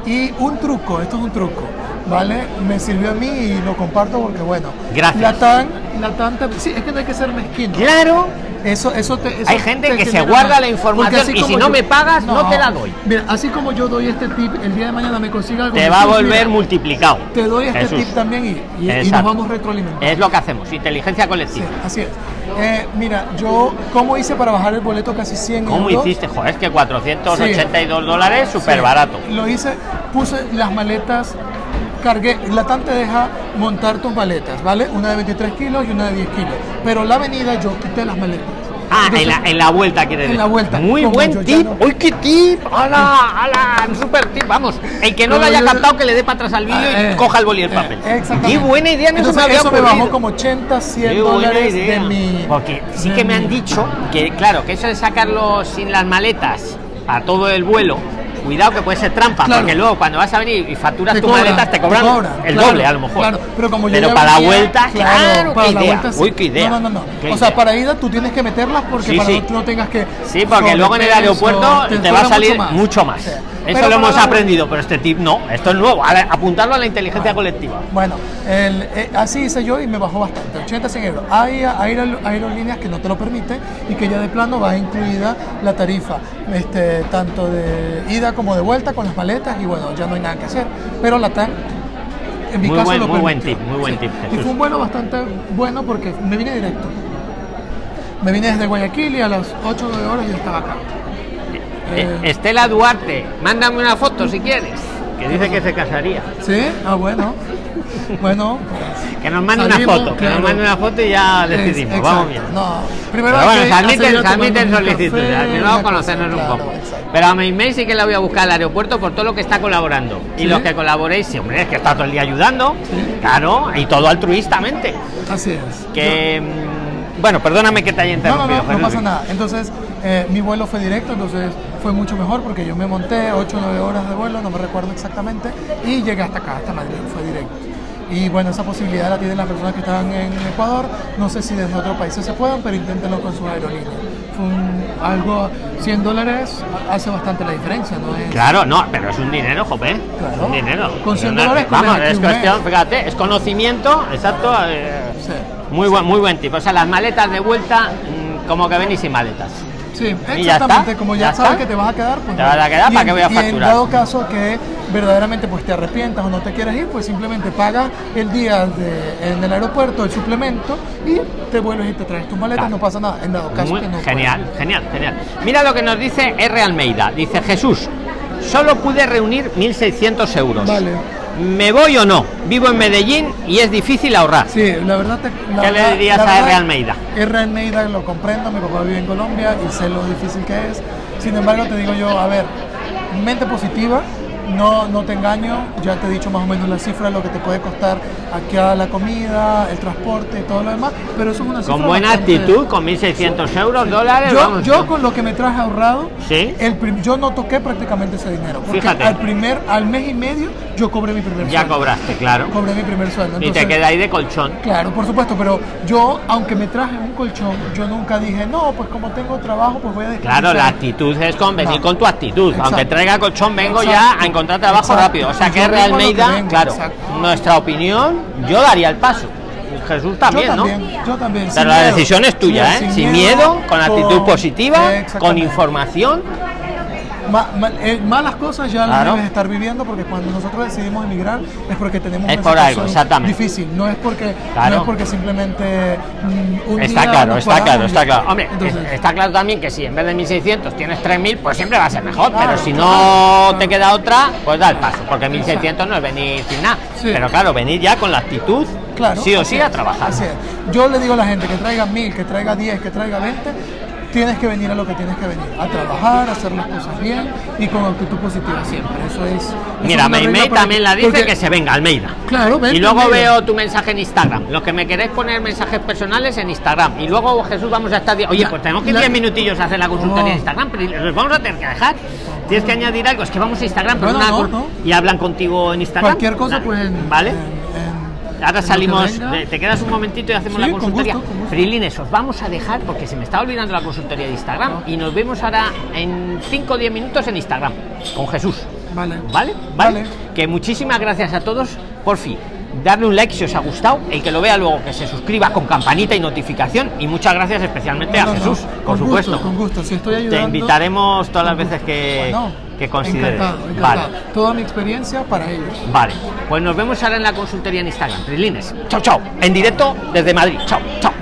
y un truco, esto es un truco, ¿vale? Me sirvió a mí y lo comparto porque, bueno, Gracias. la TAN, la TAN, te- sí, es que no hay que ser mezquino. Claro, Eso, eso te, eso Hay gente te que se guarda la información y si no me pagas, no te la doy. Mira, así como yo doy este tip, el día de mañana me consiga algo. te va a volver mira, multiplicado. Te doy este Jesús. tip también y, y- y nos vamos retroalimentando. Es lo que hacemos, inteligencia Sí, colectiva. así es. Eh, mira, yo, ¿cómo hice para bajar el boleto casi 100 ¿Cómo euros? hiciste? Joder, es que 482 Sí. dólares, súper Sí, barato. Lo hice, puse las maletas, cargué, la TAN te deja montar tus maletas, ¿vale? Una de 23 kilos y una de 10 kilos. Pero la avenida yo quité las maletas. Ah, en Entonces, la, en la vuelta quiere en decir. la vuelta, Muy buen tip. no- ¡Uy, qué tip! ¡Hala! ¡Hala! Super tip. Vamos, el que no lo Pero haya yo- captado, que le dé para atrás al vídeo Ah, y eh, coja el boli y el eh, papel. exactamente. ¡Qué buena idea! No me Entonces, había eso me ocurrido. bajó como 80, 100 Qué buena dólares idea. de mi... Porque sí que me mi- han dicho que, claro, que eso de sacarlo sin las maletas a todo el vuelo, cuidado que puede ser trampa, Claro. porque luego cuando vas a venir y facturas tus maletas te te cobran, el claro, doble a lo mejor. claro, pero como yo ya para la vuelta, claro, para qué la idea. vuelta sí. Uy, qué idea. No, no, no. O sea, para ida tú tienes que meterlas porque Sí, para sí. no tengas que. Sí, porque luego en el aeropuerto te, va a salir mucho más. Sí. Eso Pero lo hemos la- aprendido, pero este tip no, esto es nuevo. Apuntarlo a la inteligencia colectiva. Bueno, el- eh, así hice yo y me bajó bastante, 80, 100 euros. Hay aer- aerolíneas que no te lo permiten y que ya de plano va incluida la tarifa, este, tanto de ida como de vuelta con las maletas y bueno, ya no hay nada que hacer. Pero la TAN, en mi Muy caso, buen- lo muy buen tip, muy buen tip, Y fue un vuelo bastante bueno porque me vine directo. Me vine desde Guayaquil y a las 8 de horas ya estaba acá. Eh, Estela Duarte, mándame una foto si quieres, que dice que se casaría. ¿Sí? Ah, bueno. Bueno, Que nos mande Salimos, una foto, que nos claro. mande una foto y ya decidimos. Es- Vamos bien. No, primero Pero bueno, se admiten, se admiten solicitudes. café, Primero una conocernos cosa, un claro, poco. exacto. Pero a mi mail sí que la voy a buscar al aeropuerto por todo lo que está colaborando. Y ¿Sí? los que colaboréis, sí, hombre, es que está todo el día ayudando. Claro, y todo altruistamente. Así es. Que. mm, Bueno, perdóname que te haya No, no, interrumpido. no, no Jesús. pasa nada. Entonces, eh, mi vuelo fue directo, entonces fue mucho mejor porque yo me monté 8 o 9 horas de vuelo, no me recuerdo exactamente, y llegué hasta acá, hasta Madrid, fue directo. Y bueno, esa posibilidad la tienen las personas que estaban en Ecuador. No sé si desde otros países se puedan, pero inténtenlo con sus aerolíneas. Fue un- algo, 100 dólares hace bastante la diferencia, ¿no? Es, Claro, no, pero es un dinero, jope. Claro. Es un dinero. Con 100 Pero no- dólares Vamos, es cuestión, fíjate, es conocimiento, exacto. eh, Sí. muy buen, muy buen tipo. O sea, las maletas de vuelta, mm, como que venís sin maletas. Sí, Y exactamente, como ya ya, sabes está. que te vas a quedar, pues Te vas a quedar, Y ¿para qué voy a Y facturar? en dado caso que verdaderamente pues te arrepientas o no te quieres ir, pues simplemente pagas el día de- en el aeropuerto el suplemento y te vuelves y te traes tus maletas, Claro. no pasa nada. En dado caso Muy- que no genial, puedas. genial, genial. Mira lo que nos dice R. Almeida. Dice Jesús, solo pude reunir 1.600 euros. Vale. ¿Me voy o no? Vivo en Medellín y es difícil ahorrar. Sí, la verdad te, la ¿Qué le dirías a R. Almeida? R. Almeida lo comprendo, mi papá vive en Colombia y sé lo difícil que es. Sin embargo, te digo yo, a ver, mente positiva, no, no te engaño, ya te he dicho más o menos la cifra de lo que te puede costar aquí a la comida, el transporte y todo lo demás, pero eso es una cifra Con buena bastante- actitud, con 1.600 euros, dólares. Yo, vamos. yo con lo que me traje ahorrado, Sí. el yo no toqué prácticamente ese dinero, porque Fíjate. al primer, al mes y medio yo cobré mi primer ya sueldo. cobraste, claro. Cobré mi primer sueldo. Y te queda ahí de colchón. Claro, por supuesto, pero yo, aunque me traje un colchón, yo nunca dije, no, pues como tengo trabajo, pues voy a Claro, desperdiciar". la actitud es con venir No. con tu actitud. Exacto. Aunque traiga colchón, vengo ya a encontrar trabajo Exacto. rápido. O sea que que Almeida, vengo, claro, exacto. nuestra opinión, yo daría el paso. Jesús también, yo ¿no? también, yo también. Pero sin la miedo. decisión es tuya, Sí, ¿eh? Sin, miedo, con actitud con- positiva, con información. Ma- ma- eh, malas cosas ya las Claro. debes estar viviendo porque cuando nosotros decidimos emigrar es porque tenemos Es una por algo, exactamente. difícil, no es porque Claro. no es porque simplemente mm, un Está día claro, está claro, está claro. Hombre, Entonces, está claro también que si en vez de 1.600 tienes 3.000, pues siempre va a ser mejor. Claro, pero si no te queda otra, pues da el paso. Porque 1.600 no es venir sin nada. Sí. Pero claro, venir ya con la actitud, Claro, sí o sí, a trabajar. así es. Yo le digo a la gente que traiga mil, que traiga 10, que traiga 20, tienes que venir a lo que tienes que venir, a trabajar, a hacer las cosas bien y con actitud positiva siempre. Eso es. eso Mira, para también la dice porque- que se venga, Almeida. Claro, Y luego Almeida. veo tu mensaje en Instagram. Los que me queréis poner mensajes personales en Instagram. Y luego, Jesús, vamos a estar. Oye, La- pues tenemos que la- 10 minutillos a hacer la consultoría Oh. en Instagram, pero los vamos a tener que dejar. Tienes que añadir algo. Es que vamos a Instagram, pero no, no. y hablan contigo en Instagram. Cualquier cosa, pues. ¿Vale? Ahora que salimos, te quedas un momentito y hacemos Sí, la con consultoría. gusto, con gusto. Frilines, os vamos a dejar porque se me está olvidando la consultoría de Instagram y nos vemos ahora en 5 o 10 minutos en Instagram con Jesús. Vale. ¿Vale? ¿Vale? Vale. Que muchísimas gracias a todos. Por fin, darle un like si os ha gustado. El que lo vea luego, que se suscriba con campanita y notificación. Y muchas gracias especialmente a No, Jesús, no, por con supuesto. Gusto, con gusto, si estoy ayudando. Te invitaremos todas las veces que, Bueno, que consideres. Encantado, encantado. Vale. Toda mi experiencia para ellos. Vale, pues nos vemos ahora en la consultoría en Instagram. Trilines. Chao, chao. En directo desde Madrid. Chao, chao.